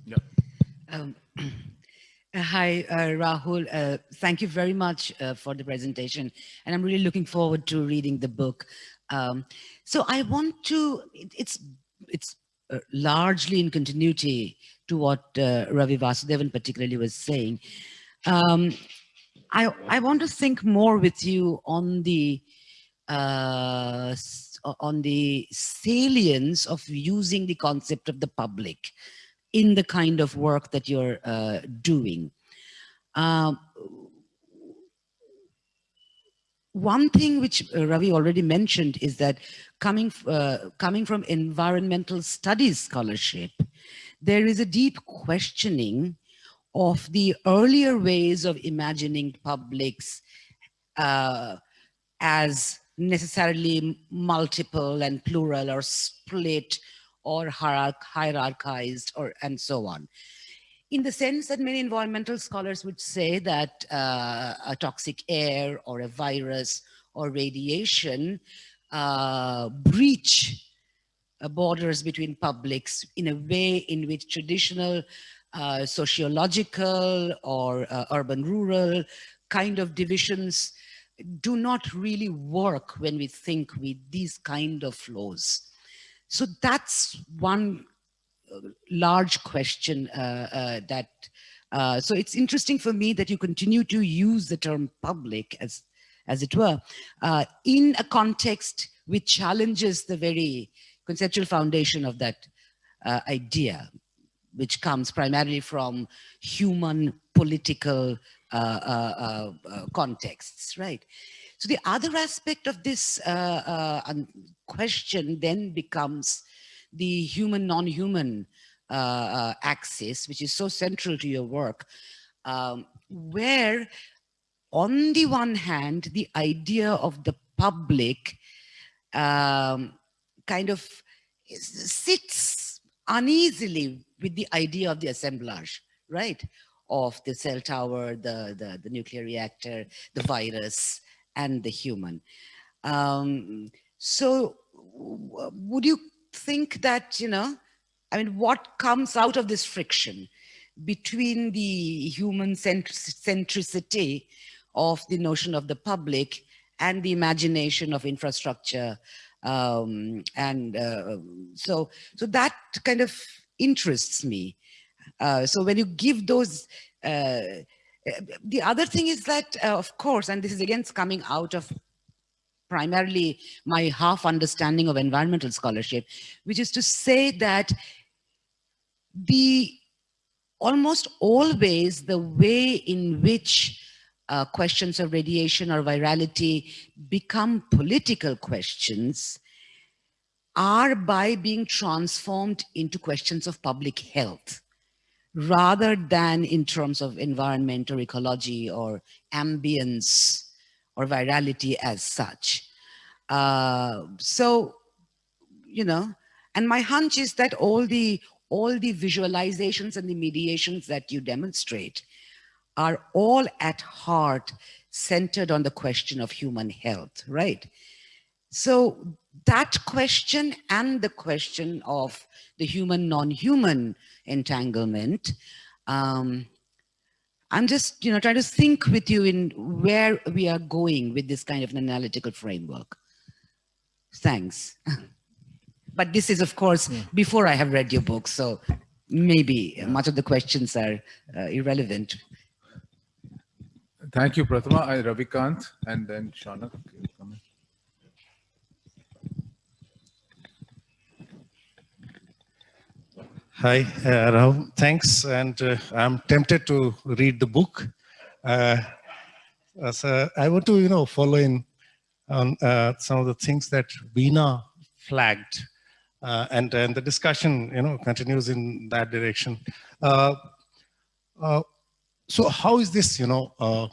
Yeah. Um, uh, hi, uh, Rahul. Uh, thank you very much uh, for the presentation. And I'm really looking forward to reading the book. Um, so I want to, it, it's, it's uh, largely in continuity to what uh, Ravi Vasudevan particularly was saying. Um, I, I want to think more with you on the on the salience of using the concept of the public in the kind of work that you're uh, doing. One thing which uh, Ravi already mentioned is that coming, uh, coming from environmental studies scholarship, there is a deep questioning of the earlier ways of imagining publics uh, as necessarily multiple and plural or split or hierarchized or and so on. In the sense that many environmental scholars would say that uh, a toxic air or a virus or radiation uh, breach uh, borders between publics in a way in which traditional uh, sociological or uh, urban-rural kind of divisions do not really work when we think with these kind of flows. So that's one large question uh, uh, that, uh, so it's interesting for me that you continue to use the term public as, as it were, uh, in a context which challenges the very conceptual foundation of that uh, idea, which comes primarily from human political contexts, right? So the other aspect of this uh, uh, question then becomes the human non-human uh, uh, axis, which is so central to your work, um, where on the one hand, the idea of the public um, kind of sits uneasily with the idea of the assemblage, right? Of the cell tower, the, the, the nuclear reactor, the virus, and the human. Um, so would you think that, you know, I mean, what comes out of this friction between the human centricity of the notion of the public and the imagination of infrastructure um, and uh, so so that kind of interests me. Uh, so when you give those uh, the other thing is that, uh, of course, and this is again coming out of primarily my half understanding of environmental scholarship, which is to say that the almost always the way in which uh, questions of radiation or virality become political questions are by being transformed into questions of public health rather than in terms of environment or ecology or ambience or virality as such. Uh, so, you know, and my hunch is that all the all the visualizations and the mediations that you demonstrate are all at heart centered on the question of human health, right? So that question and the question of the human non-human entanglement. Um, I'm just, you know, trying to think with you in where we are going with this kind of an analytical framework. Thanks. but this is, of course, yeah. before I have read your book, so maybe yeah. much of the questions are uh, irrelevant. Thank you, Prathama. I, Ravikant, and then Shaunak. Hi, uh. Thanks. And uh, I'm tempted to read the book. Uh, uh, so I want to, you know, follow in on uh, some of the things that Veena flagged. Uh, and, and the discussion, you know, continues in that direction. So how is this, you know,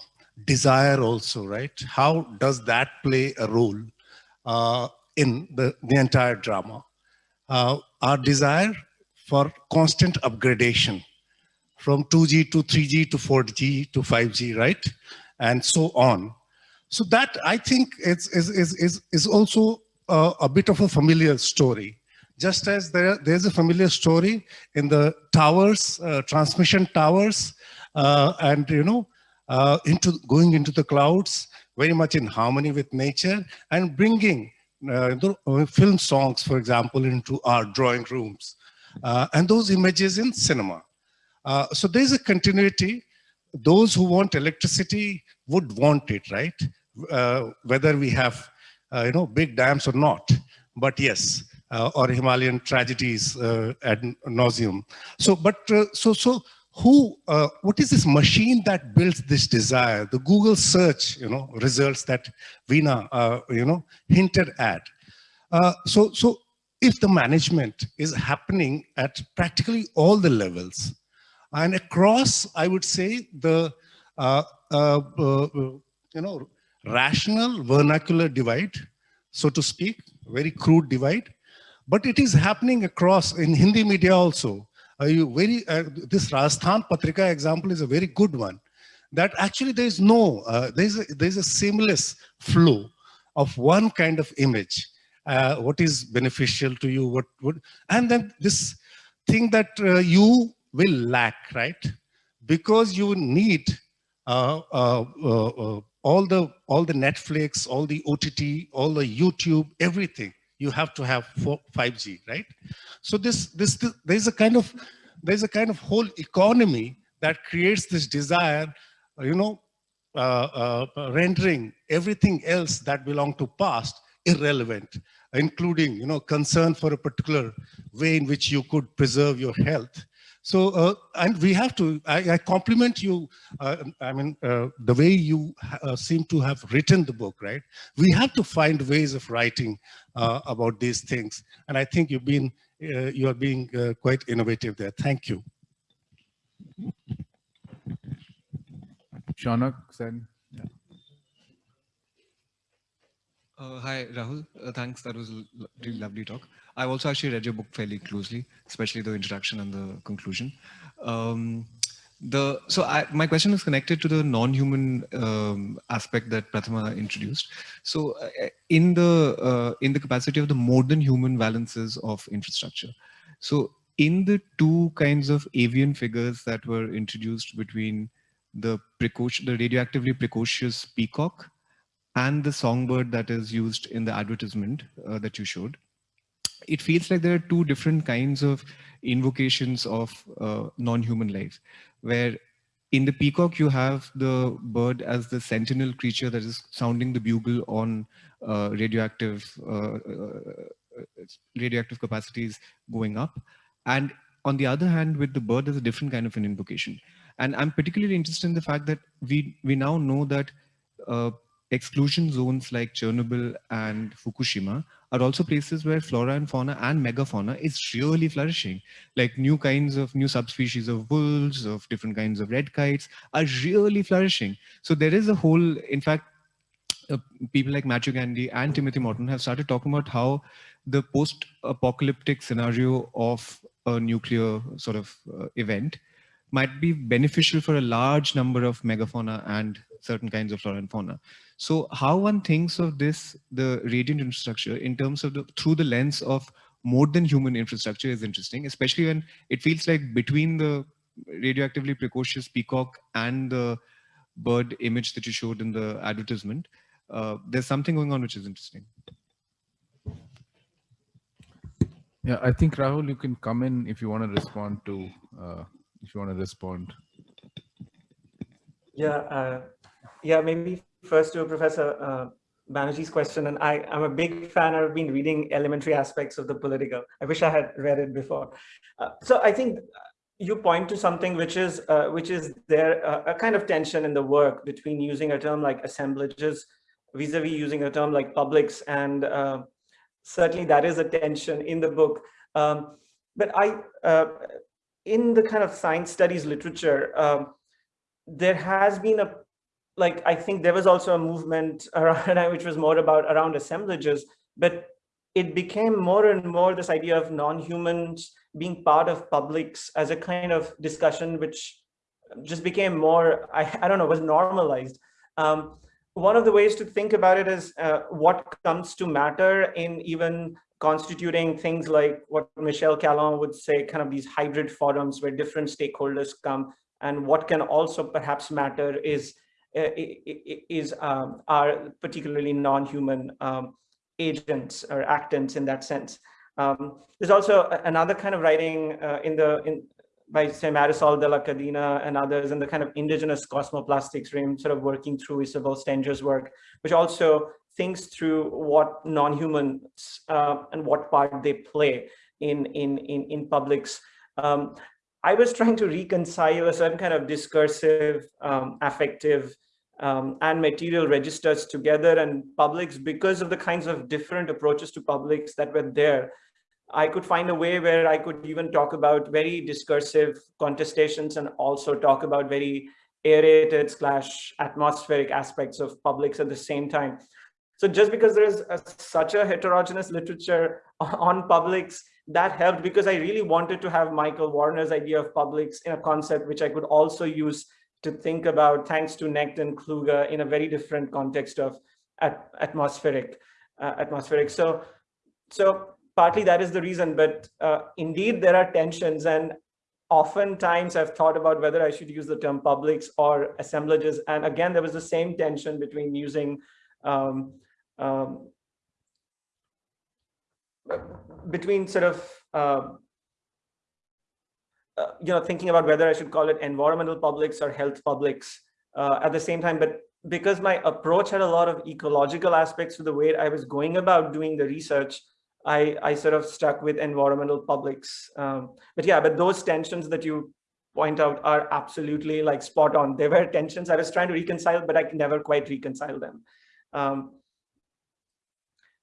desire also, right? How does that play a role in the, the entire drama? Our desire for constant upgradation from 2G to 3G to 4G to 5G, right? And so on. So that I think is, is, is, is, is also uh, a bit of a familiar story. Just as there, there's a familiar story in the towers, uh, transmission towers, uh, and you know, uh, into going into the clouds, very much in harmony with nature, and bringing uh, uh, film songs, for example, into our drawing rooms, and those images in cinema. Uh, so there's a continuity. Those who want electricity would want it, right? Uh, whether we have, uh, you know, big dams or not. But yes, uh, or Himalayan tragedies uh, ad nauseum. So, but uh, so so who? Uh, what is this machine that builds this desire? The Google search, you know, results that uh, you know, hinted at. Uh, so so if the management is happening at practically all the levels, and across, I would say the uh, uh, uh, you know rational vernacular divide, so to speak, very crude divide, but it is happening across in Hindi media also. Uh, very uh, this Rajasthan Patrika example is a very good one. That actually there is no uh, there is a, there is a seamless flow of one kind of image. Uh, what is beneficial to you? What would and then this thing that uh, you will lack, right? Because you need uh, uh, uh, uh, all the all the Netflix, all the OTT, all the YouTube, everything. You have to have 4, 5G, right? So this, this this there's a kind of there's a kind of whole economy that creates this desire, you know, rendering everything else that belong to past irrelevant, including you know concern for a particular way in which you could preserve your health so, uh, and we have to, I, I compliment you, uh, I mean, uh, the way you uh, seem to have written the book, right? We have to find ways of writing uh, about these things. And I think you've been, uh, you are being quite innovative there. Thank you. Shaunak Sen. Uh, hi, Rahul. Uh, thanks. That was a really lovely talk. I've also actually read your book fairly closely, especially the introduction and the conclusion. Um, the so I, my question is connected to the non-human um, aspect that Prathama introduced. So uh, in the uh, in the capacity of the more than human balances of infrastructure. So in the two kinds of avian figures that were introduced between the precocious, the radioactively precocious peacock and the songbird that is used in the advertisement uh, that you showed, it feels like there are two different kinds of invocations of uh, non-human life, where in the peacock you have the bird as the sentinel creature that is sounding the bugle on uh, radioactive uh, uh, radioactive capacities going up, and on the other hand, with the bird, there's a different kind of an invocation. And I'm particularly interested in the fact that we we now know that uh, exclusion zones like Chernobyl and Fukushima are also places where flora and fauna and megafauna is really flourishing. Like new kinds of new subspecies of wolves, of different kinds of red kites are really flourishing. So there is a whole, in fact, uh, people like Matthew Gandy and Timothy Morton have started talking about how the post-apocalyptic scenario of a nuclear sort of uh, event might be beneficial for a large number of megafauna and certain kinds of flora and fauna. So how one thinks of this, the radiant infrastructure in terms of the, through the lens of more than human infrastructure is interesting, especially when it feels like between the radioactively precocious peacock and the bird image that you showed in the advertisement, uh, there's something going on which is interesting. Yeah, I think Rahul, you can come in if you want to respond to, uh, if you want to respond. Yeah, uh, yeah, maybe first to Professor uh, Banerjee's question, and I, I'm a big fan. I've been reading elementary aspects of the political. I wish I had read it before. Uh, so I think you point to something which is uh, which is there uh, a kind of tension in the work between using a term like assemblages vis-a-vis -vis using a term like publics, and uh, certainly that is a tension in the book. Um, but I, uh, in the kind of science studies literature, um, there has been a like I think there was also a movement around which was more about around assemblages, but it became more and more this idea of non-humans being part of publics as a kind of discussion which just became more, I, I don't know, was normalized. Um, one of the ways to think about it is uh, what comes to matter in even constituting things like what Michel Callon would say, kind of these hybrid forums where different stakeholders come and what can also perhaps matter is is um, are particularly non-human um, agents or actants in that sense. Um, there's also another kind of writing uh, in the in by say Marisol de la Cadena and others in the kind of indigenous cosmopolitics realm, sort of working through Isabelle Stengers' work, which also thinks through what non-humans uh, and what part they play in in in in publics. Um, I was trying to reconcile a certain kind of discursive, um, affective, um, and material registers together and publics because of the kinds of different approaches to publics that were there. I could find a way where I could even talk about very discursive contestations and also talk about very aerated slash atmospheric aspects of publics at the same time. So just because there is a, such a heterogeneous literature on publics that helped because I really wanted to have Michael Warner's idea of publics in a concept which I could also use to think about thanks to Negt and Kluge in a very different context of at atmospheric uh, atmospheric. So, so partly that is the reason, but uh, indeed there are tensions and oftentimes I've thought about whether I should use the term publics or assemblages. And again, there was the same tension between using um, um, between sort of uh, uh, you know thinking about whether I should call it environmental publics or health publics uh, at the same time but because my approach had a lot of ecological aspects to the way I was going about doing the research I I sort of stuck with environmental publics um, but yeah but those tensions that you point out are absolutely like spot on. There were tensions I was trying to reconcile but I can never quite reconcile them. Um,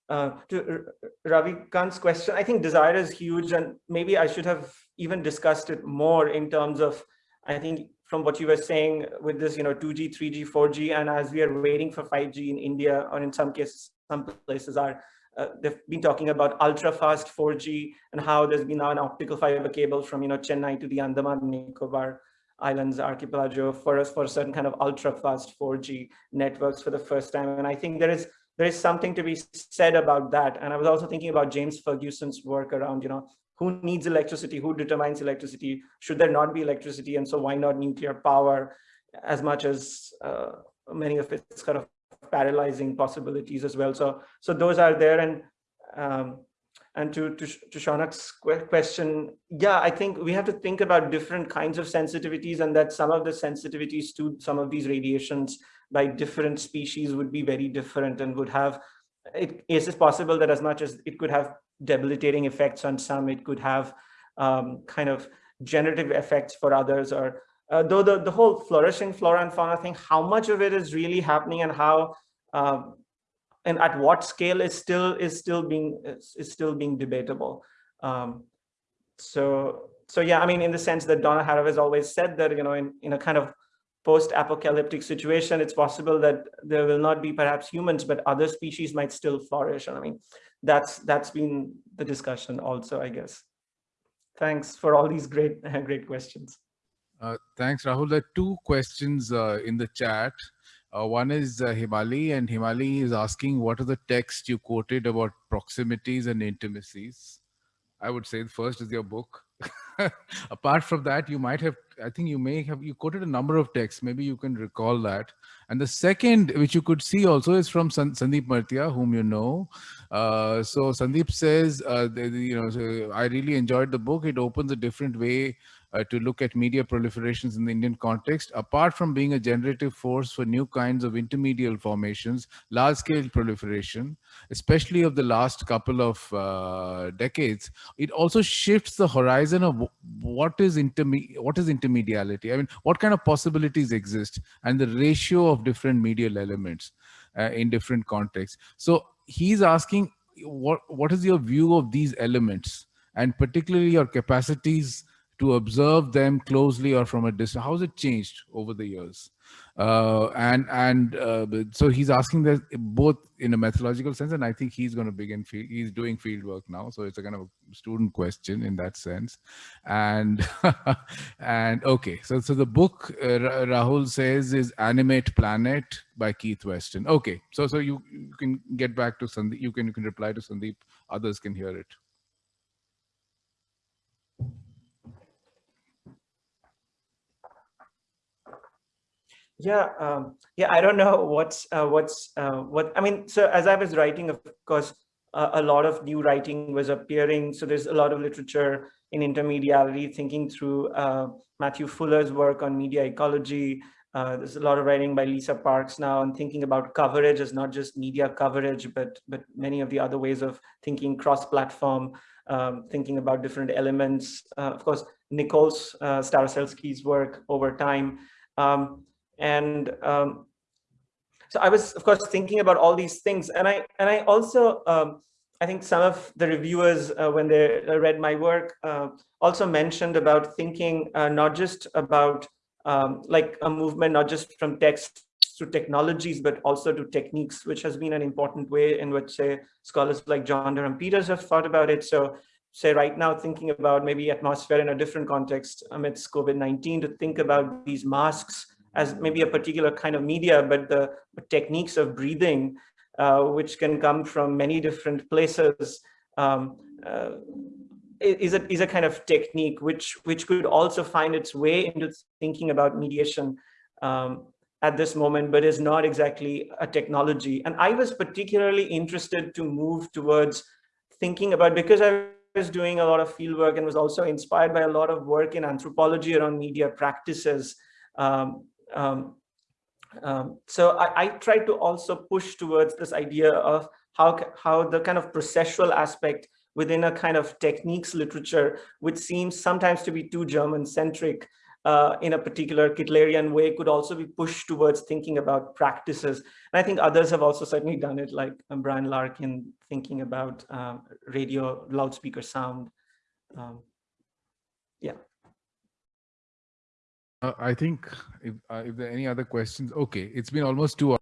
uh, to Ravi Kant's question, I think desire is huge and maybe I should have even discussed it more in terms of, I think from what you were saying with this, you know, 2G, 3G, 4G, and as we are waiting for 5G in India, or in some cases, some places are, uh, they've been talking about ultra fast 4G and how there's been now an optical fiber cable from, you know, Chennai to the Andaman Nicobar Islands archipelago for us for certain kind of ultra fast 4G networks for the first time. And I think there is there is something to be said about that. And I was also thinking about James Ferguson's work around, you know, who needs electricity, who determines electricity, should there not be electricity, and so why not nuclear power as much as uh, many of its kind of paralyzing possibilities as well. So, so those are there. And um, and to, to, to question, yeah, I think we have to think about different kinds of sensitivities and that some of the sensitivities to some of these radiations by different species would be very different and would have, it is possible that as much as it could have debilitating effects on some, it could have um, kind of generative effects for others or uh, though the, the whole flourishing flora and fauna thing, how much of it is really happening and how uh, and at what scale is still is still being is, is still being debatable. Um, so so yeah, I mean, in the sense that Donna Haraway has always said that you know in in a kind of post-apocalyptic situation, it's possible that there will not be perhaps humans, but other species might still flourish. And I mean, that's that's been the discussion also, I guess. Thanks for all these great great questions. Uh, thanks, Rahul. There are two questions uh, in the chat. Uh, one is uh, Himali, and Himali is asking, what are the texts you quoted about proximities and intimacies? I would say the first is your book. Apart from that, you might have, I think you may have, you quoted a number of texts. Maybe you can recall that. And the second, which you could see also is from San Sandeep Mertia, whom you know. Uh, so Sandeep says, uh, the, the, you know, so I really enjoyed the book. It opens a different way uh, to look at media proliferations in the Indian context, apart from being a generative force for new kinds of intermedial formations, large-scale proliferation, especially of the last couple of uh, decades, it also shifts the horizon of what is interme- what is intermediality. I mean, what kind of possibilities exist, and the ratio of different medial elements uh, in different contexts. So he's asking, what what is your view of these elements, and particularly your capacities to observe them closely or from a distance? How has it changed over the years? Uh, and and uh, so he's asking that both in a methodological sense, and I think he's going to begin. Field, he's doing field work now, so it's a kind of a student question in that sense. And and okay, so so the book uh, Rahul says is "Animate Planet" by Kath Weston. Okay, so so you, you can get back to Sandeep. You can you can reply to Sandeep. Others can hear it. Yeah, um, yeah. I don't know what's uh, what's uh, what. I mean, so as I was writing, of course, uh, a lot of new writing was appearing. So there's a lot of literature in intermediality, thinking through uh, Matthew Fuller's work on media ecology. Uh, there's a lot of writing by Lisa Parks now, and thinking about coverage as not just media coverage, but but many of the other ways of thinking cross-platform, um, thinking about different elements. Uh, of course, Nicole uh, Starosielski's work over time. Um, and um, so I was, of course, thinking about all these things, and I and I also um, I think some of the reviewers uh, when they read my work uh, also mentioned about thinking uh, not just about um, like a movement, not just from text to technologies, but also to techniques, which has been an important way in which, say, scholars like John Durham Peters have thought about it. So say right now thinking about maybe atmosphere in a different context amidst COVID-19 to think about these masks as maybe a particular kind of media, but the techniques of breathing, uh, which can come from many different places, um, uh, is a is a kind of technique which which could also find its way into thinking about mediation um, at this moment, but is not exactly a technology. And I was particularly interested to move towards thinking about because I was doing a lot of field work and was also inspired by a lot of work in anthropology around media practices. Um, um, um, so I, I tried to also push towards this idea of how, how the kind of processual aspect within a kind of techniques literature, which seems sometimes to be too German centric uh, in a particular Kittlerian way, could also be pushed towards thinking about practices. And I think others have also certainly done it, like um, Brian Larkin thinking about um, radio loudspeaker sound. Um, yeah. Uh, I think if, uh, if there are any other questions, okay, it's been almost two hours.